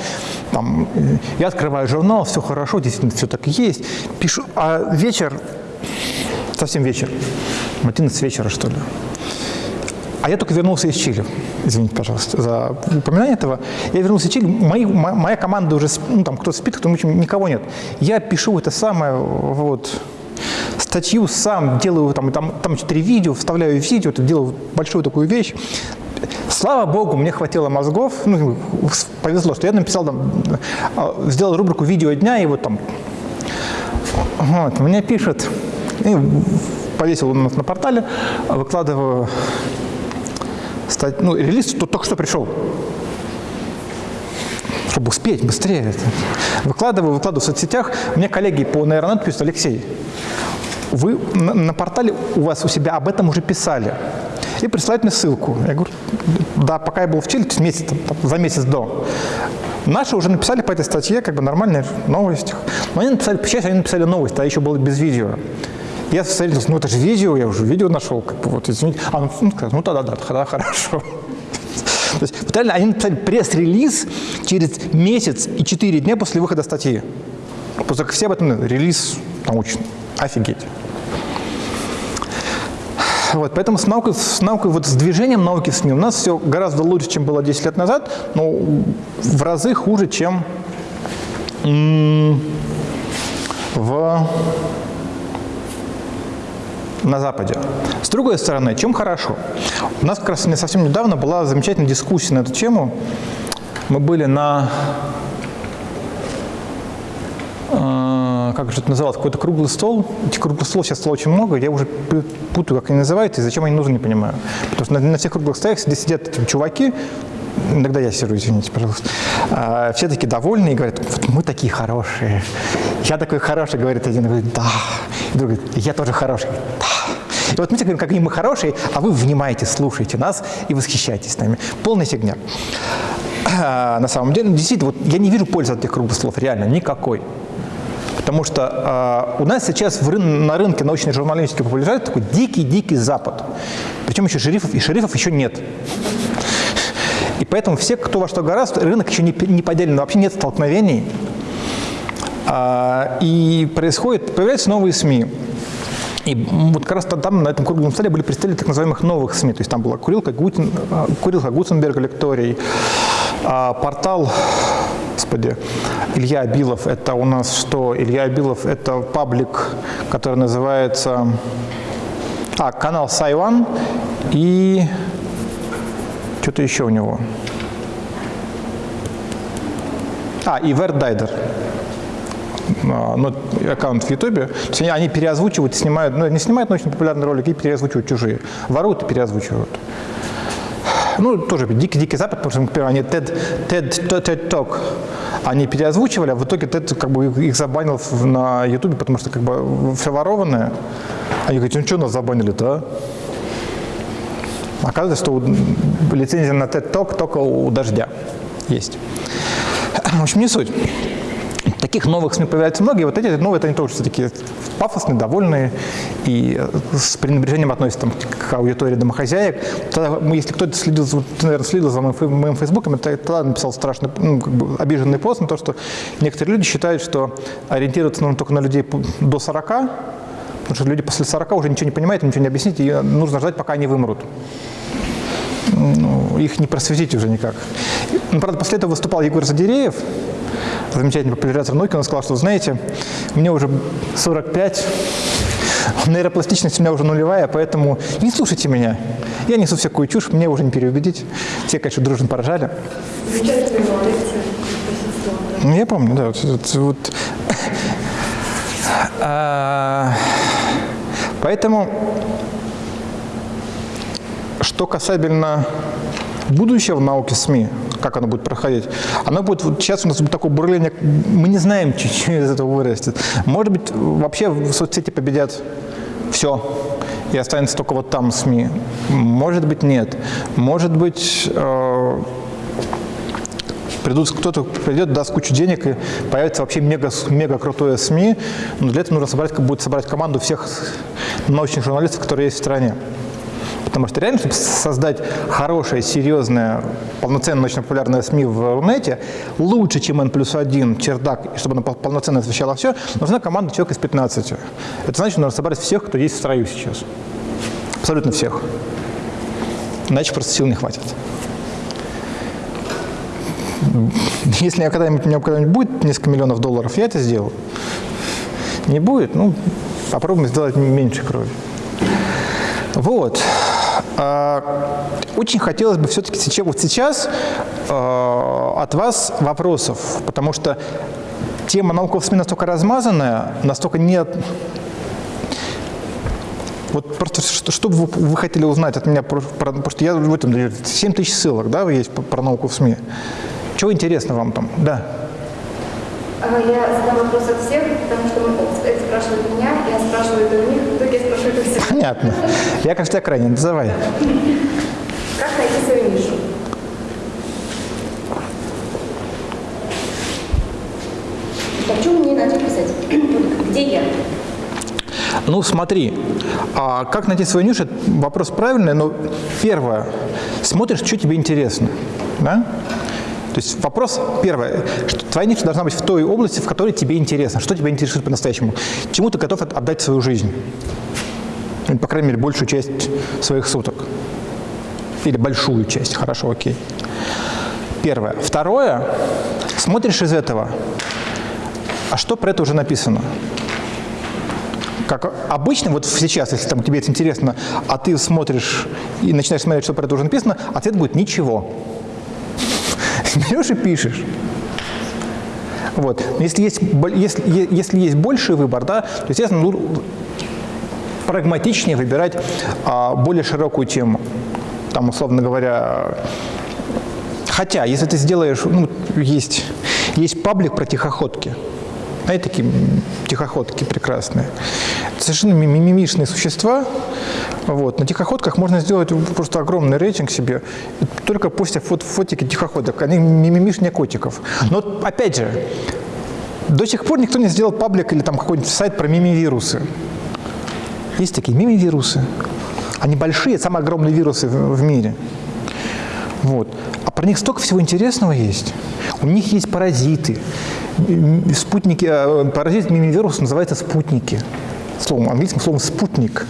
там, э, я открываю журнал, все хорошо, действительно все так и есть, пишу, а вечер, совсем вечер, 11 вечера что ли, а я только вернулся из Чили. Извините, пожалуйста, за упоминание этого. Я вернулся из Чили. Мои, мо- моя команда уже, ну, там кто спит, кто в никого нет. Я пишу это самое, вот, статью сам, делаю там, там, там четыре видео, вставляю видео, это делаю большую такую вещь. Слава богу, мне хватило мозгов, ну, повезло, что я написал там, э, сделал рубрику «Видео дня», и вот там вот, мне пишут, и повесил у нас на портале, выкладываю ну, релиз тут только что пришел. Чтобы успеть быстрее. Выкладываю, выкладываю в соцсетях. Мне коллеги по нейронету пишут, Алексей, вы на, на портале у вас у себя об этом уже писали. И присылают мне ссылку. Я говорю, да, пока я был в Чили, месяц, там, за месяц до. Наши уже написали по этой статье, как бы нормальная новость. Но они написали, сейчас они написали новость, а еще было без видео. Я встретился, ну это же видео, я уже видео нашел, как бы вот, извините. А он ну, сказал, ну тогда да, тогда хорошо. [LAUGHS] То есть, вот реально, они написали пресс-релиз через месяц и четыре дня после выхода статьи. Просто все об этом знают. релиз научный. Офигеть. Вот, поэтому с наукой, с наукой, вот с движением науки в СМИ у нас все гораздо лучше, чем было 10 лет назад, но в разы хуже, чем в, на Западе. С другой стороны, чем хорошо? У нас как раз не совсем недавно была замечательная дискуссия на эту тему. Мы были на э, как же это называлось, какой-то круглый стол. Этих круглых столов сейчас стало очень много, я уже путаю, как они называются, и зачем они нужны, не понимаю. Потому что на, на всех круглых столах сидят, сидят эти чуваки, иногда я сижу, извините, пожалуйста, а, все такие довольные и говорят, вот мы такие хорошие. Я такой хороший, говорит один, говорит, да. И другой говорит, я тоже хороший. Да. И вот мы говорим, какие мы хорошие, а вы внимаете, слушаете нас и восхищаетесь нами. Полная фигня. На самом деле, действительно, вот я не вижу пользы от этих круглых слов, реально, никакой. Потому что э, у нас сейчас в на рынке научной журналистики популяризуется такой дикий-дикий Запад. Причем еще шерифов, и шерифов еще нет. И поэтому все, кто во что гораздо, рынок еще не, не поделен, вообще нет столкновений. А, и происходит, появляются новые СМИ. И вот как раз там на этом круглом столе были представители так называемых новых СМИ. То есть там была Курилка, Гутин, Курилка Гутенберг лекторий, а, портал, господи, Илья Абилов. Это у нас что? Илья Абилов – это паблик, который называется… А, канал Сайван и что-то еще у него. А, и Вердайдер ну, аккаунт в Ютубе, они переозвучивают, снимают, ну, не снимают очень популярные ролики и переозвучивают чужие. Воруют и переозвучивают. Ну, тоже дикий-дикий запад, потому что, например, они TED, TED, TED Talk, они переозвучивали, а в итоге TED как бы их забанил на Ютубе, потому что как бы все ворованное. Они говорят, ну что нас забанили-то, а? Оказывается, что лицензия на TED Talk только у дождя есть. В общем, не суть. Таких новых СМИ появляется много, и вот эти новые, это они тоже все такие пафосные, довольные и с пренебрежением относятся там, к аудитории домохозяек. Тогда, если кто-то следил, ты, наверное, следил за моим, моим фейсбуком, я тогда написал страшный, ну, как бы обиженный пост на то, что некоторые люди считают, что ориентироваться нужно только на людей до 40, потому что люди после 40 уже ничего не понимают, ничего не объяснить, и нужно ждать, пока они вымрут. Ну, их не просветить уже никак. Ну, правда, после этого выступал Егор Задереев, замечательный популяризатор науки, он сказал, что, знаете, мне уже 45, нейропластичность у меня уже нулевая, поэтому не слушайте меня. Я несу всякую чушь, мне уже не переубедить. Все, конечно, дружно поражали. Ну, я помню, да. Вот, вот, вот. А, поэтому, что касательно будущего в науке СМИ, как оно будет проходить. Оно будет, вот сейчас у нас будет такое бурление, мы не знаем, [LAUGHS] что из этого вырастет. Может быть, вообще в соцсети победят все, и останется только вот там СМИ. Может быть, нет. Может быть, э, кто-то придет, даст кучу денег, и появится вообще мега, мега крутое СМИ, но для этого нужно собрать, будет собрать команду всех научных журналистов, которые есть в стране. Потому что реально, чтобы создать хорошее, серьезное, полноценное научно-популярное СМИ в Рунете, лучше, чем N плюс один чердак, чтобы оно полноценно освещало все, нужна команда человек из 15. Это значит, нужно собрать всех, кто есть в строю сейчас. Абсолютно всех. Иначе просто сил не хватит. Если я когда-нибудь, у меня когда-нибудь будет несколько миллионов долларов, я это сделаю. Не будет, ну, попробуем сделать меньше крови. Вот. А, очень хотелось бы все-таки сейчас, вот сейчас а, от вас вопросов, потому что тема науков СМИ настолько размазанная, настолько нет... Вот просто что, что вы, вы хотели узнать от меня, потому что я в этом 7 тысяч ссылок, да, есть про науку в СМИ. Чего интересно вам там? Да. А, я задам вопрос от всех, потому что это спрашивают меня, я спрашиваю это у них, в итоге я спрашиваю это всех. Понятно. Я, кажется, крайне. Давай. Как найти свою нишу? Хочу мне начать писать. Где я? Ну, смотри, а как найти свою нишу, вопрос правильный, но первое, смотришь, что тебе интересно, да? То есть вопрос первое, что твоя ниша должна быть в той области, в которой тебе интересно. Что тебя интересует по-настоящему? Чему ты готов отдать свою жизнь? Ну, по крайней мере, большую часть своих суток. Или большую часть. Хорошо, окей. Первое. Второе. Смотришь из этого. А что про это уже написано? Как обычно, вот сейчас, если там, тебе это интересно, а ты смотришь и начинаешь смотреть, что про это уже написано, ответ будет «ничего». Берешь и пишешь. Вот. Если есть, если, если есть больший выбор, да, то, естественно, прагматичнее выбирать а, более широкую тему. Там, условно говоря, хотя, если ты сделаешь, ну, есть, есть паблик про тихоходки. Знаете, такие тихоходки прекрасные. Совершенно мимимишные существа. Вот. На тихоходках можно сделать просто огромный рейтинг себе, только после фот фотики тихоходок. Они мимимишнее котиков. Но опять же, до сих пор никто не сделал паблик или там какой-нибудь сайт про мимивирусы. Есть такие мимивирусы. Они большие, самые огромные вирусы в мире. Вот. А про них столько всего интересного есть. У них есть паразиты. Спутники, э, паразит мимивируса называется спутники. Словом, английским словом спутник.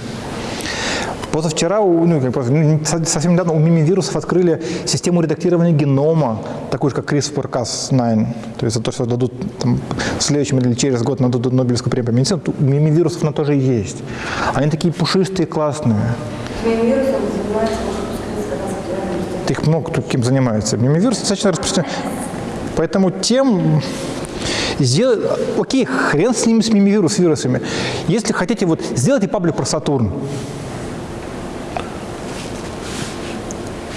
Позавчера, ну, совсем недавно у мимивирусов открыли систему редактирования генома, такую же, как CRISPR-Cas9. То есть за то, что дадут там, в следующем или через год дадут Нобелевскую премию по медицине, у мимивирусов она тоже есть. Они такие пушистые, классные. Мимивирусом занимается их много кто кем занимается. Мимивирус достаточно распространен. Поэтому тем сделать, окей, хрен с ними, с мимивирус, вирусами. Если хотите, вот сделайте паблик про Сатурн.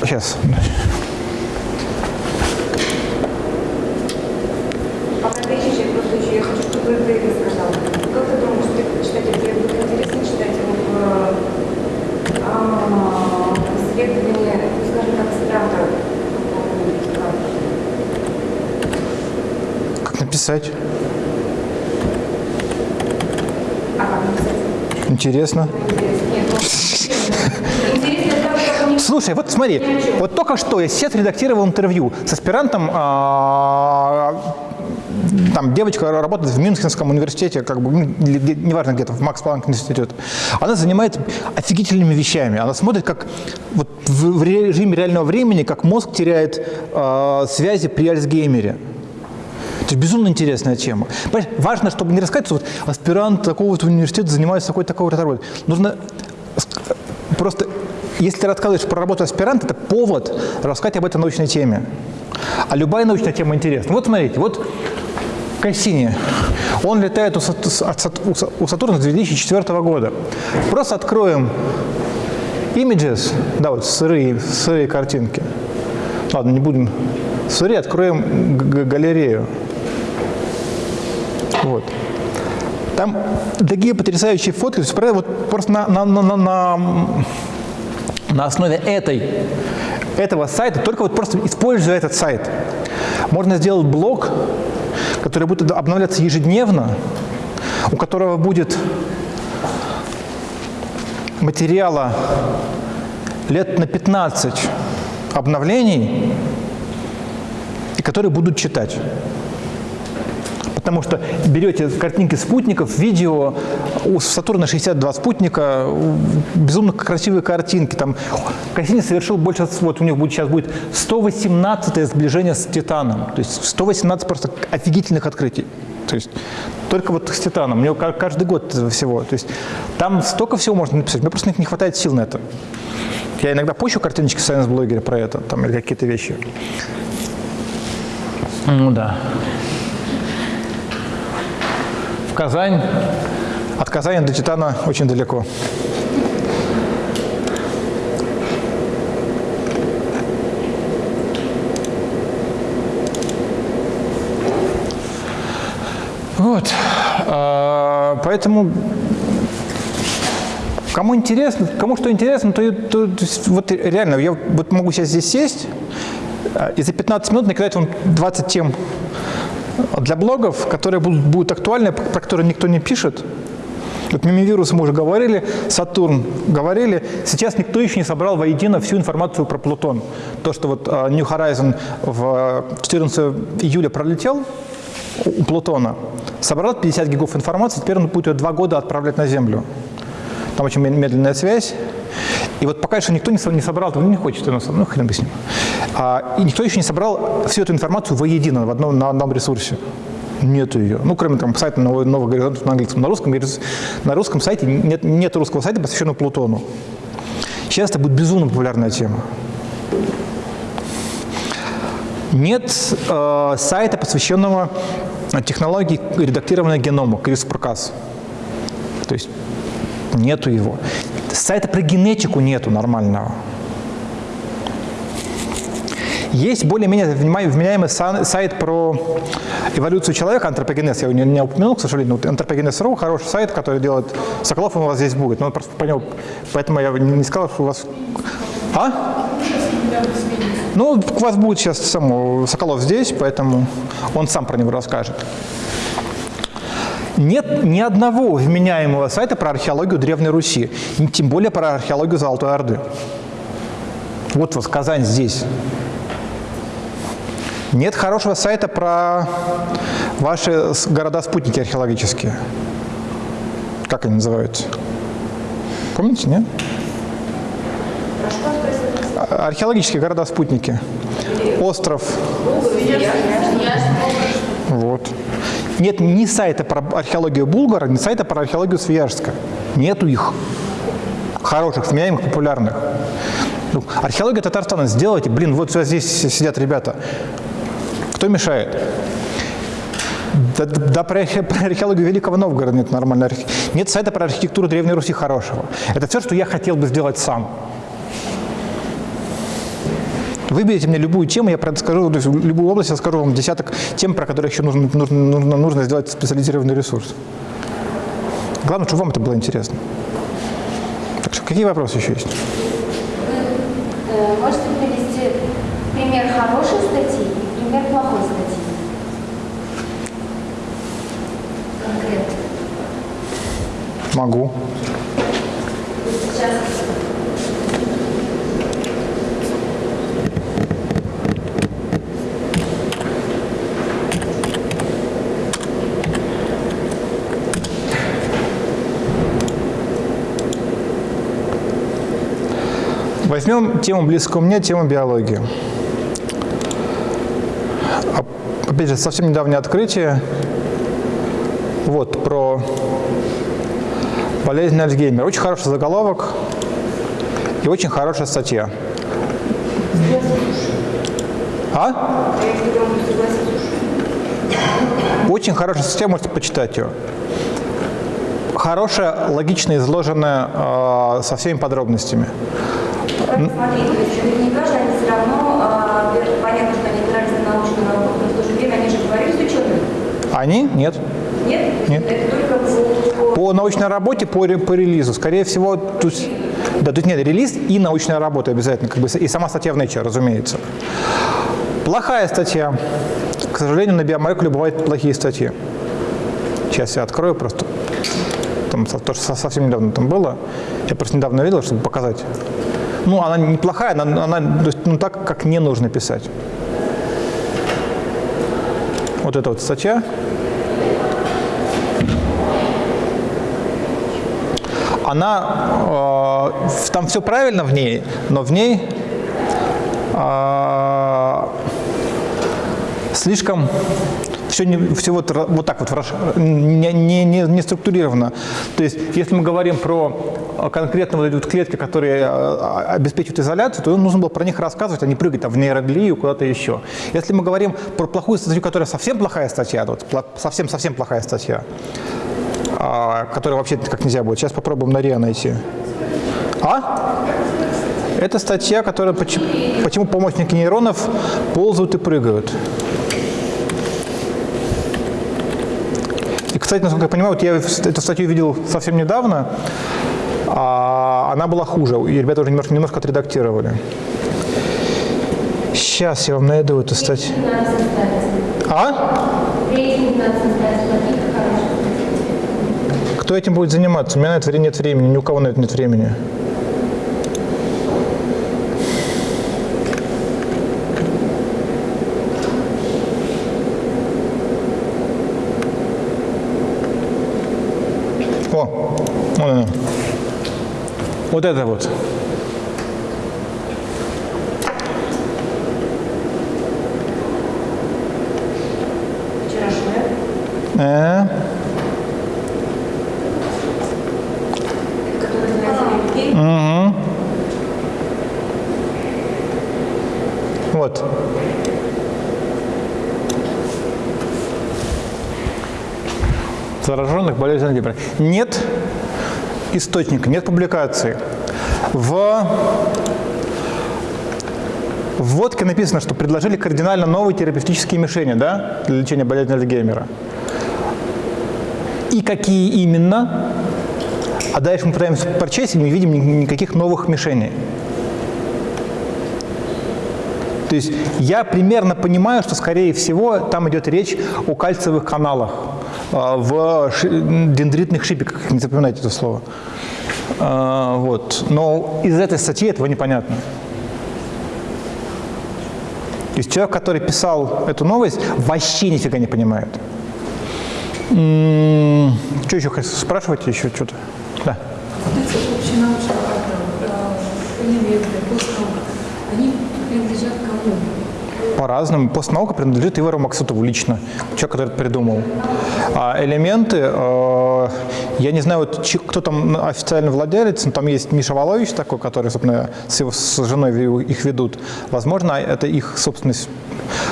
Сейчас. Пока ты ищешь, я просто еще, я хочу, чтобы вы сказал. Как ты думаешь, ты читать, тебе будет интересно читать его в а, исследовании, скажем так, страха? Как написать? Интересно. Слушай, вот смотри, вот только что я сейчас редактировал интервью с аспирантом, а, там девочка работает в Мюнхенском университете, как бы, неважно где-то, в Макс Планк институт. Она занимается офигительными вещами. Она смотрит, как вот в режиме реального времени, как мозг теряет э, связи при Альцгеймере. Это безумно интересная тема. Понимаешь, важно, чтобы не рассказать, что вот аспирант такого-то университета занимается такой-то работой. Нужно просто если ты рассказываешь про работу аспиранта, это повод рассказать об этой научной теме. А любая научная тема интересна. Вот смотрите, вот Кассини. Он летает у, у Сатурна с 2004 года. Просто откроем images, да, вот сырые, сырые картинки. Ладно, не будем сырые, откроем галерею. Вот. Там такие потрясающие фотки, вот просто на, на, на, на на основе этой, этого сайта, только вот просто используя этот сайт, можно сделать блог, который будет обновляться ежедневно, у которого будет материала лет на 15 обновлений, и которые будут читать потому что берете картинки спутников, видео, у Сатурна 62 спутника, безумно красивые картинки. Там Кассини совершил больше, вот у них будет, сейчас будет 118 сближение с Титаном. То есть 118 просто офигительных открытий. То есть только вот с Титаном. У него каждый год всего. То есть там столько всего можно написать. Мне просто не хватает сил на это. Я иногда пощу картиночки в Science-блогере про это, там, или какие-то вещи. Ну да. Казань. От Казани до Титана очень далеко. Вот. А, поэтому кому интересно, кому что интересно, то, то, то вот реально, я вот могу сейчас здесь сесть а, и за 15 минут накидать вам 20 тем для блогов, которые будут, будут актуальны, про которые никто не пишет. Вот мимивирус мы уже говорили, Сатурн говорили. Сейчас никто еще не собрал воедино всю информацию про Плутон. То, что вот uh, New Horizon в 14 июля пролетел у Плутона, собрал 50 гигов информации, теперь он будет ее два года отправлять на Землю. Там очень медленная связь. И вот пока еще никто не собрал, он не хочет, ну хрен бы с ним. А, и никто еще не собрал всю эту информацию воедино в одном, на одном ресурсе. Нету ее. Ну, кроме там сайта «Новый, новый горизонт» на английском. На русском, на русском сайте нет, нет русского сайта, посвященного Плутону. Сейчас это будет безумно популярная тема. Нет э, сайта, посвященного технологии редактирования генома, CRISPR-Cas. То есть нету его. Сайта про генетику нету нормального. Есть более-менее вменяемый сайт про эволюцию человека, антропогенез, я его не, упомянул, к сожалению, антропогенез.ру, хороший сайт, который делает Соколов, он у вас здесь будет, но просто понял, поэтому я не сказал, что у вас... А? Ну, у вас будет сейчас сам Соколов здесь, поэтому он сам про него расскажет. Нет ни одного вменяемого сайта про археологию Древней Руси, тем более про археологию Золотой Орды. Вот вот Казань здесь. Нет хорошего сайта про ваши города-спутники археологические. Как они называются? Помните, нет? Археологические города-спутники. Остров. Нет ни сайта про археологию Булгара, ни сайта про археологию Свияжска. Нету их. Хороших, вменяемых, популярных. Ну, археология Татарстана сделайте. Блин, вот здесь сидят ребята. Кто мешает? Да, да про, про археологию Великого Новгорода нет нормальной Нет сайта про архитектуру Древней Руси хорошего. Это все, что я хотел бы сделать сам. Выберите мне любую тему, я скажу, то есть любую область, я скажу вам десяток тем, про которые еще нужно, нужно, нужно сделать специализированный ресурс. Главное, чтобы вам это было интересно. Так что, какие вопросы еще есть? Э, можете привести пример хорошей статьи и пример плохой статьи? Конкретно. Могу. Возьмем тему близкую мне, тему биологии. А, опять же, совсем недавнее открытие. Вот, про болезнь Альцгеймера. Очень хороший заголовок и очень хорошая статья. А? Очень хорошая статья, можете почитать ее. Хорошая, логично изложенная, э, со всеми подробностями. Смотри, то есть наверняка же они все равно, а, понятно, что они опирались на научную работу, но в то же время они же говорили с учеными. Они? Нет. Нет? Нет. Это только по... По научной работе, по, по релизу. Скорее всего, тут, да, тут нет релиз и научная работа обязательно, как бы, и сама статья в Nature, разумеется. Плохая статья. К сожалению, на биомолекуле бывают плохие статьи. Сейчас я открою просто. Там, то, что совсем недавно там было. Я просто недавно видел, чтобы показать. Ну, она неплохая, она, она то есть, ну, так, как не нужно писать. Вот эта вот статья. Она, э, там все правильно в ней, но в ней э, слишком все, не, все вот, вот так вот не, не, не, не структурировано. То есть, если мы говорим про конкретно вот эти вот клетки, которые а, обеспечивают изоляцию, то нужно было про них рассказывать, а не прыгать там, в нейроглию, куда-то еще. Если мы говорим про плохую статью, которая совсем плохая статья, вот, совсем-совсем плохая статья, а, которая вообще как нельзя будет. Сейчас попробуем на РИА найти. А? Это статья, которая почему помощники нейронов ползают и прыгают. Кстати, насколько я понимаю, вот я эту статью видел совсем недавно, а она была хуже, и ребята уже немножко, немножко отредактировали. Сейчас я вам найду эту статью. А? Кто этим будет заниматься? У меня на это нет времени, ни у кого на это нет времени. О, вон она. Вот это вот. Э, людей. угу. Вот. Зараженных болезнью Альцгеймера. Нет источника, нет публикации. В В водке написано, что предложили кардинально новые терапевтические мишени да, для лечения болезни Альцгеймера. И какие именно? А дальше мы пытаемся прочесть и не видим ни- никаких новых мишеней. То есть я примерно понимаю, что, скорее всего, там идет речь о кальциевых каналах а, в дендритных шипиках, не запоминайте это слово. А, Вот. Но из этой статьи этого непонятно. То есть человек, который писал эту новость, вообще нифига не понимает. М, Что еще хотите? спрашивать еще что-то? Да. По-разному. Постнаука принадлежит Ивару Максутову лично, человек, который это придумал. А элементы, э, я не знаю, вот, кто там официально владелец, но там есть Миша Волович такой, который, собственно, с, его, с женой их ведут. Возможно, это их собственность.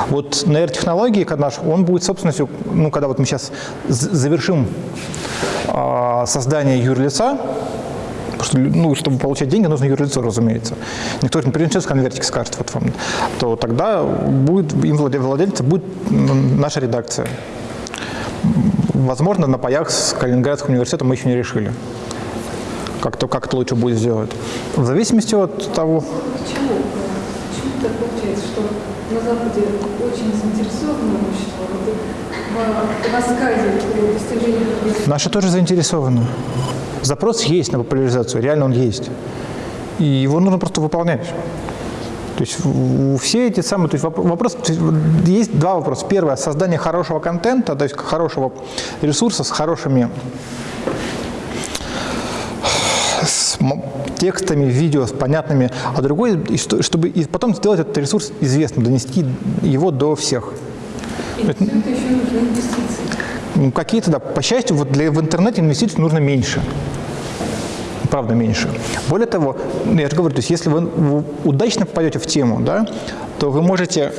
Вот нейротехнологии, когда наш, он будет собственностью, ну, когда вот мы сейчас завершим э, создание юрлица, что, ну, чтобы получать деньги, нужно юрлицо, разумеется. Никто не принесет конвертик, скажет, вот вам. То тогда будет, им владе- владельцем будет наша редакция. Возможно, на паях с Калининградским университетом мы еще не решили, как, то, как это лучше будет сделать. В зависимости от того, Почему? Почему так получается, что на Западе очень заинтересовано общество в, рассказе о достижении? Наши тоже заинтересованы. Запрос есть на популяризацию, реально он есть. И его нужно просто выполнять. То есть все эти самые, то есть воп- вопрос, то есть есть два вопроса. Первое, создание хорошего контента, то есть хорошего ресурса с хорошими с текстами, видео, с понятными, а другой, чтобы и потом сделать этот ресурс известным, донести его до всех. Все это еще нужны инвестиции. Ну, Какие-то, да, по счастью, вот для, в интернете инвестиций нужно меньше. Правда, меньше. Более того, ну, я же говорю, то есть если вы, удачно попадете в тему, да, то вы можете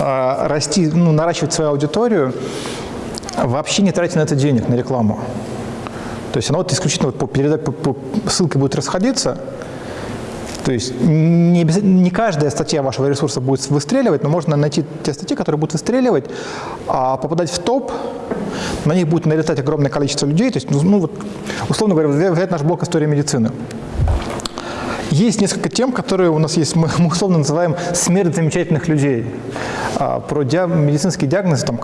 а, расти, ну, наращивать свою аудиторию, вообще не тратя на это денег, на рекламу. То есть она вот исключительно вот по, переда- по, по ссылке будет расходиться, то есть не, не каждая статья вашего ресурса будет выстреливать, но можно найти те статьи, которые будут выстреливать, а попадать в топ, на них будет налетать огромное количество людей. То есть, ну, ну, вот, условно говоря, взять наш блок истории медицины. Есть несколько тем, которые у нас есть, мы, условно называем «смерть замечательных людей», а, про диа- медицинские диагнозы там,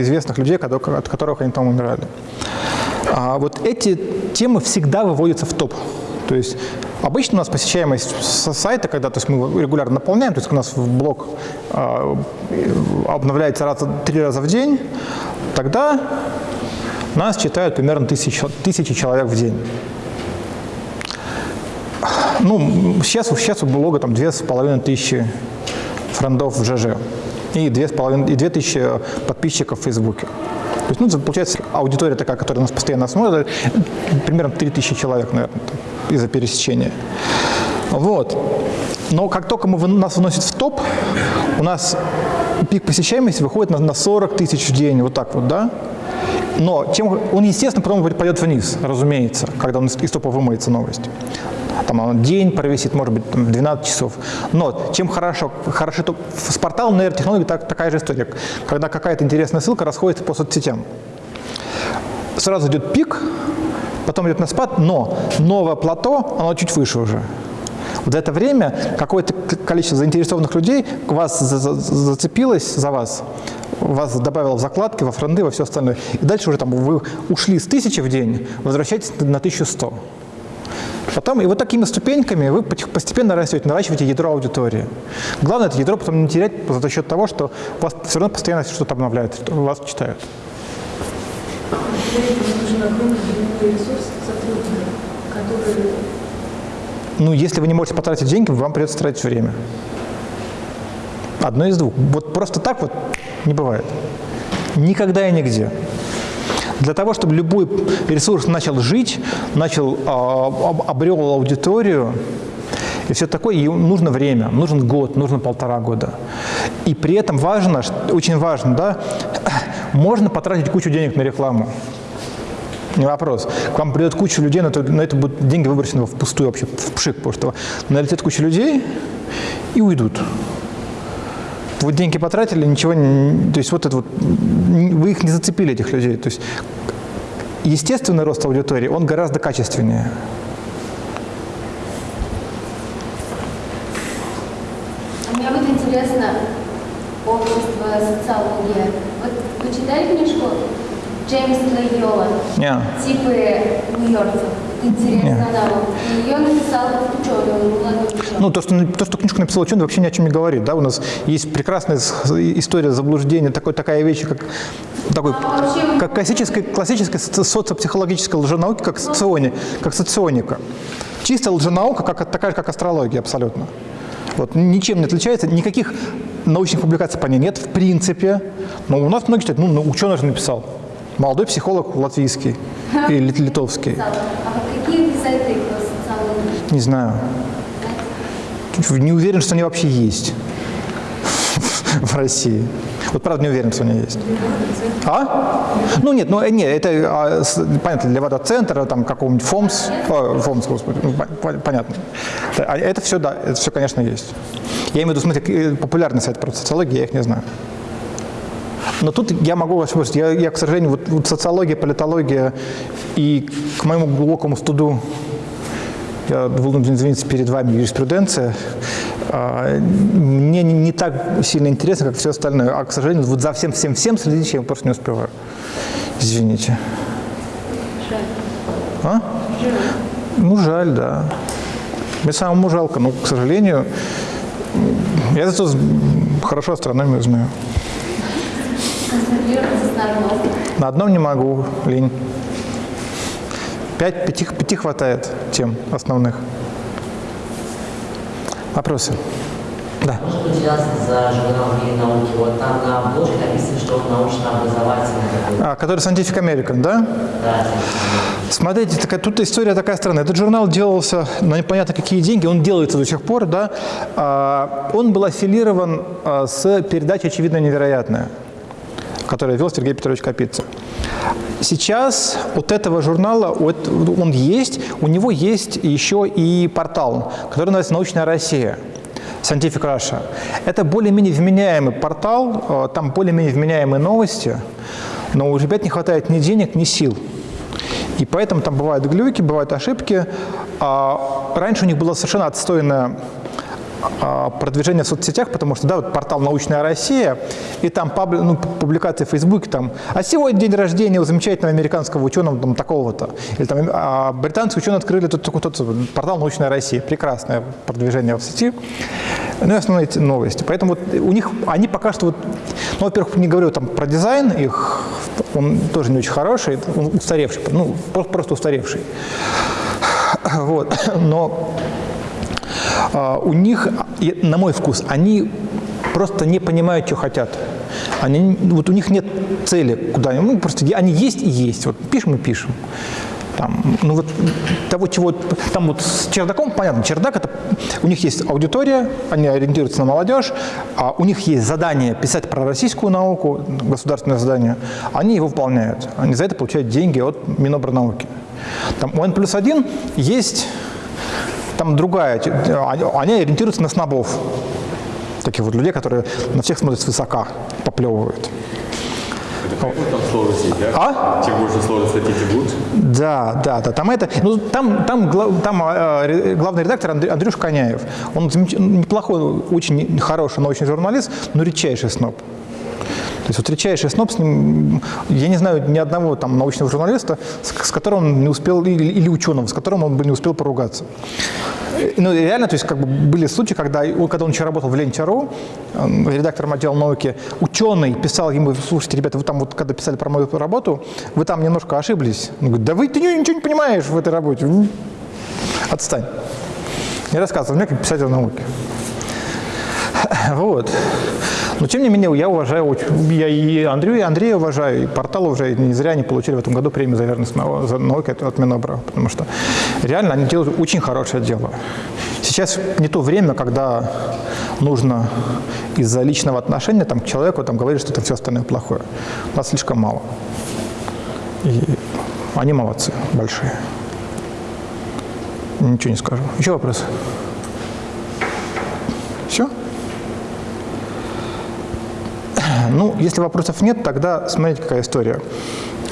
известных людей, от которых они там умирали. А вот эти темы всегда выводятся в топ. То есть обычно у нас посещаемость сайта, когда то есть мы регулярно наполняем, то есть у нас в блог а, э, обновляется раз, три раза в день, тогда нас читают примерно тысячи, тысячи человек в день. Ну, сейчас, сейчас у блога там две с половиной тысячи френдов в ЖЖ и две, с половиной, и две тысячи подписчиков в Фейсбуке. То есть, ну, получается, аудитория такая, которая нас постоянно смотрит, примерно 3000 человек, наверное, там, из-за пересечения. Вот. Но как только мы, нас выносят в топ, у нас пик посещаемости выходит на, на 40 тысяч в день, вот так вот, да? Но чем, он, естественно, потом пойдет вниз, разумеется, когда он из, топа вымоется новость. Там он день провисит, может быть, там, 12 часов. Но чем хорошо, хорошо то, с порталом нейротехнологий так, такая же история. Когда какая-то интересная ссылка расходится по соцсетям. Сразу идет пик, потом идет на спад, но новое плато, оно чуть выше уже. Вот за это время какое-то к- количество заинтересованных людей вас за- за- зацепилось за вас, вас добавило в закладки, во френды, во все остальное. И дальше уже там вы ушли с тысячи в день, возвращаетесь на 1100. Потом, и вот такими ступеньками вы постепенно растете, наращиваете ядро аудитории. Главное это ядро потом не терять за счет того, что вас все равно постоянно что-то обновляется, что вас читают. Этого нужен огромный временной ресурс сотрудников, которые Ну, если вы не можете потратить деньги, вам придется тратить время. Одно из двух. Вот просто так вот не бывает. Никогда и нигде. Для того, чтобы любой ресурс начал жить, начал, а, об- обрел аудиторию и все такое, ему нужно время, нужен год, нужно полтора года. И при этом важно, очень важно, да, [CLEARS THROAT] можно потратить кучу денег на рекламу. Вопрос. К вам придет куча людей, но это, но это будут деньги выброшены впустую вообще, в пшик, потому что налетит куча людей и уйдут. Вы деньги потратили, ничего не... То есть вот это вот... Вы их не зацепили, этих людей. То есть естественный рост аудитории, он гораздо качественнее. Мне вот интересно общество, социология. Вот вы читали книжку Джеймс Лайола Не. «Типы нью-йоркцев»? Интересно, Не. да. Ее написал ученый, молодой ученый. Ну, то что, то, что книжку написал ученый, вообще ни о чем не говорит. Да? У нас есть прекрасная история заблуждения, такой, такая вещь, как, такой, А вообще- как классическая, классическая соци- социопсихологическая лженаука, как, социони, как соционика. Чистая лженаука, как, такая же, как астрология абсолютно. Вот, ничем не отличается, никаких научных публикаций по ней нет, в принципе. Но у нас многие считают, ну, ну, ученый же написал. Молодой психолог латвийский лит- литовский. А какие сайты социологии? Не знаю. Не уверен, что они вообще есть [LAUGHS] в России. Вот правда не уверен, что они есть. А? Ну нет, ну э, нет, это а, с- понятно, для водоцентра, там какого-нибудь ФОМС, о, ФОМС, господи, ну, пон- пон- понятно. А Это все, да, это все, конечно, есть. Я имею в виду, смотри, к- э, популярный сайт про социологию, я их не знаю. Но тут я могу вас спросить, я, я, к сожалению, вот, вот социология, политология и к моему глубокому студу я вынужден извиниться перед вами, юриспруденция, а, мне не, так сильно интересно, как все остальное. А, к сожалению, вот за всем-всем-всем следить я просто не успеваю. Извините. А? Ну, жаль, да. Мне самому жалко, но, к сожалению, я зато хорошо астрономию знаю. На одном. Не могу, лень. Пять, пяти, пяти хватает тем основных. Вопросы? Да. Может быть, за журнал «Мир науки». Вот там на обложке написано, что он научно-образовательный такой. А, который Scientific American, да? Да, Смотрите, такая, тут история такая странная. Этот журнал делался на непонятно какие деньги, он делается до сих пор, да. А, он был аффилирован а, с передачей «Очевидно невероятное», которую вел Сергей Петрович Капица. Сейчас от этого журнала, вот он есть, у него есть еще и портал, который называется «Научная Россия». Scientific Russia. Это более-менее вменяемый портал, э, там более-менее вменяемые новости, но у ребят не хватает ни денег, ни сил. И поэтому там бывают глюки, бывают ошибки. А раньше у них было совершенно отстойное а, продвижение в соцсетях, потому что, да, вот портал «Научная Россия», и там пабли- ну, публикации в Фейсбуке, там, а сегодня день рождения у замечательного американского ученого там, такого-то. Или там а, британские ученые открыли тут, тут, портал «Научная Россия». Прекрасное продвижение в сети. Ну и основные новости. Поэтому вот у них, они пока что, вот, ну, во-первых, не говорю там про дизайн их, он тоже не очень хороший, он устаревший, ну, просто, просто устаревший. Вот. Но а, у них, на мой вкус, они просто не понимают, что хотят. Они, вот у них нет цели куда ну, просто они есть и есть. Вот пишем и пишем. Там, ну вот того, чего там вот с чердаком, понятно, чердак это у них есть аудитория, они ориентируются на молодежь, а у них есть задание писать про российскую науку, государственное задание, они его выполняют. Они за это получают деньги от Минобрнауки. Там у N плюс один есть там другая, они, ориентируются на снобов. Таких вот людей, которые на всех смотрят свысока, поплевывают. Там сложности, да? А? Чем больше сложностей, тем лучше. Да, да, да. Там это, ну там, там, гла- там э, главный редактор Андрей, Андрюш Коняев. Он неплохой, очень хороший научный журналист, но редчайший сноб. То есть вот редчайший сноб с ним, я не знаю ни одного там научного журналиста, с, с которым он не успел, или, или ученого, с которым он бы не успел поругаться. Ну, реально, то есть, как бы были случаи, когда, когда он еще работал в Ленте.ру, э, редактором отдела науки, ученый писал ему, слушайте, ребята, вы там вот, когда писали про мою работу, вы там немножко ошиблись. Он говорит, да вы ты ничего не понимаешь в этой работе. Отстань. Не рассказывай мне, как писатель науки. [LAUGHS] Вот. Но тем не менее, я уважаю, я и Андрея, и Андрея уважаю, и портал уже не зря они получили в этом году премию за верность за науке от, Минобра, потому что реально они делают очень хорошее дело. Сейчас не то время, когда нужно из-за личного отношения там, к человеку там, говорить, что там все остальное плохое. Нас слишком мало. И они молодцы, большие. Ничего не скажу. Еще вопросы? [CLEARS THROAT] Ну, если вопросов нет, тогда смотрите, какая история.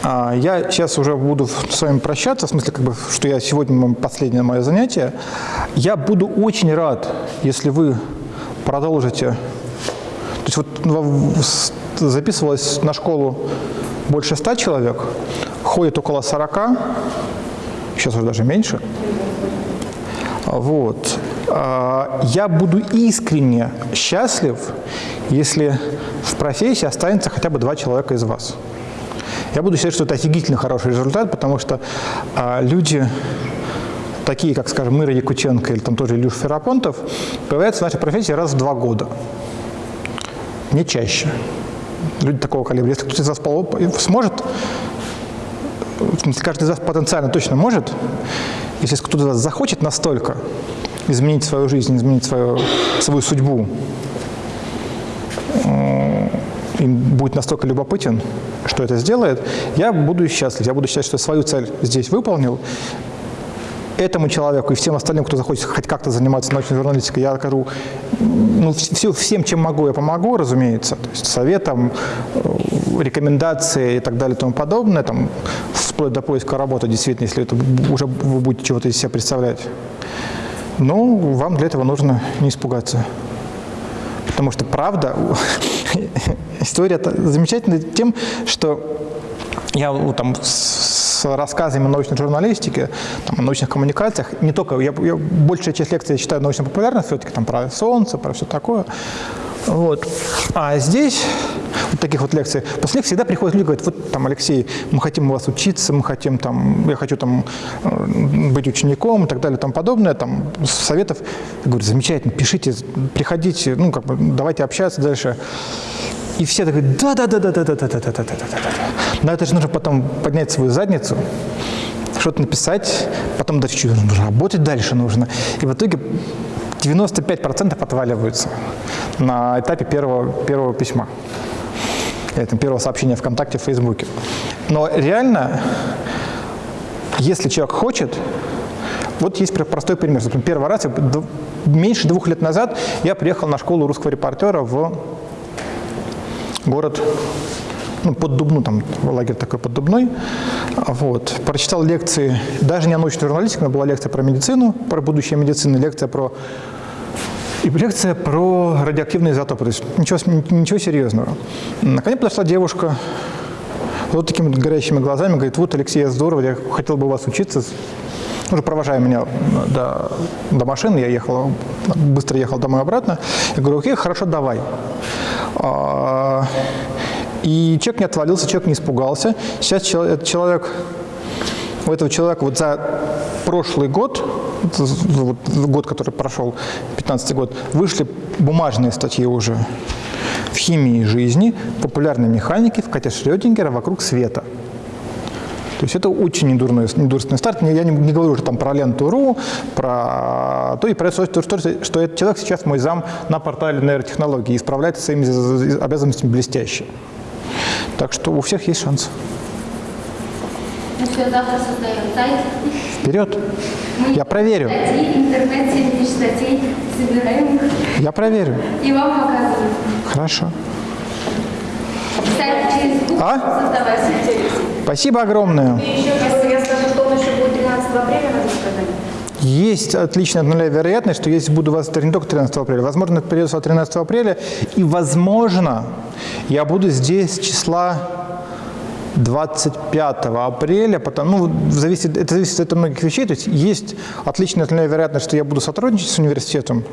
А, Я сейчас уже буду с вами прощаться, в смысле, как бы, что я сегодня последнее мое занятие. Я буду очень рад, если вы продолжите. То есть вот записывалось на школу больше ста человек, ходит около 40, сейчас уже даже меньше. Вот. А, Я буду искренне счастлив, если в профессии останется хотя бы два человека из вас. Я буду считать, что это офигительно хороший результат, потому что а, люди, такие, как, скажем, Мира Якутенко или там тоже Илюш Ферапонтов, появляются в нашей профессии раз в два года. Не чаще. Люди такого калибра. Если кто-то из вас сможет, в смысле, каждый из вас потенциально точно может, если кто-то из вас захочет настолько изменить свою жизнь, изменить свою, свою судьбу, м, и будет настолько любопытен, что это сделает, я буду счастлив. Я буду считать, что свою цель здесь выполнил. Этому человеку и всем остальным, кто захочет хоть как-то заниматься научной журналистикой, я окажу ну, все, всем, чем могу, я помогу, разумеется. То есть советом, э, рекомендации и так далее и тому подобное, там, вплоть до поиска работы, действительно, если это уже вы будете чего-то из себя представлять. Но вам для этого нужно не испугаться. Потому что правда, [LAUGHS] история замечательна тем, что я ну, там с с рассказами о научной журналистике, там, о научных коммуникациях, не только, я, я большая часть лекций я читаю научно-популярных, все-таки там про Солнце, про все такое. Вот. А здесь, вот таких вот лекций, после них всегда приходят люди и говорят, вот там, Алексей, мы хотим у вас учиться, мы хотим там, я хочу там э, быть учеником и так далее тому подобное, там, советов. Я говорю, замечательно, пишите, приходите, ну, как бы, давайте общаться дальше. И все так говорят, да, да, да, да, да, да, да, да, да, да, да, да, да. Но это же нужно потом поднять свою задницу, что-то написать, потом дальше работать дальше нужно. И в итоге 95% отваливаются на этапе первого, первого письма. Там, первого сообщения ВКонтакте, в Фейсбуке. Но реально, если человек хочет, вот есть простой пример. Первый раз, меньше двух лет назад, я приехал на школу русского репортера в город ну, под Дубну, там лагерь такой под Дубной. Вот. Прочитал лекции, даже не о научной журналистике, но была лекция про медицину, про будущее медицины, лекция про лекция про радиоактивные изотопы. То есть ничего, ничего серьезного. На ко мне подошла девушка, вот такими горящими глазами, говорит, вот, Алексей, я здорово, я хотел бы у вас учиться. Уже провожая меня до, до машины, я ехал, быстро ехал домой обратно. Я говорю, окей, хорошо, давай. А, И человек не отвалился, человек не испугался. Сейчас человек, у этого человека вот за прошлый год, вот год, который прошел, 15 год, вышли бумажные статьи уже в химии жизни, популярной механике, в коте Шрёдингера вокруг света. То есть это очень недурной, недурственный старт. Я не, не говорю уже там про ленту.ру, про то и про то, что, что, этот человек сейчас мой зам на портале нейротехнологии и справляется своими обязанностями блестяще. Так что у всех есть шанс. Ну все, завтра создаем сайт. Вперед! Мы Я проверю. Статьи, интернет, 7 тысяч статей, собираем их Я проверю. и вам показываем. Хорошо. Сайт через Google А? создавать. Спасибо огромное. И еще, если я скажу, что он еще будет 13 апреля, надо сказать. Есть отличная от нуля вероятность, что если буду вас не только 13 апреля, возможно, это придется 13 апреля, и, возможно, я буду здесь с числа 25 апреля, потому, ну, зависит, это зависит от многих вещей, то есть есть отличная от нуля вероятность, что я буду сотрудничать с университетом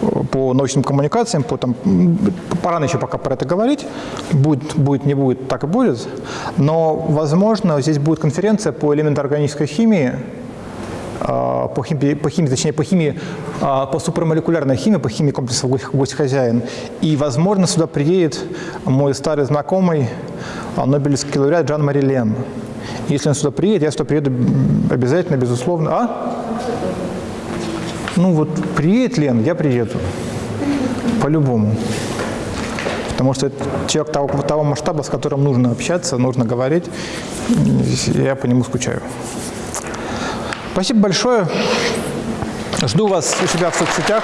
э, по научным коммуникациям, по, там, пора еще пока про это говорить, будет, будет, не будет, так и будет, но, возможно, здесь будет конференция по элементоорганической химии, а, по химии, по химии, точнее по химии, а, по супермолекулярной химии, по химии комплекса «Гость- «Гость хозяин». И, возможно, сюда приедет мой старый знакомый, а, Нобелевский лауреат Джан Мари Лен. Если он сюда приедет, я сюда приеду обязательно, безусловно. А? Ну вот, приедет Лен, я приеду. По-любому. Потому что это человек того, того масштаба, с которым нужно общаться, нужно говорить. Я по нему скучаю. Спасибо большое. Жду вас у себя в соцсетях.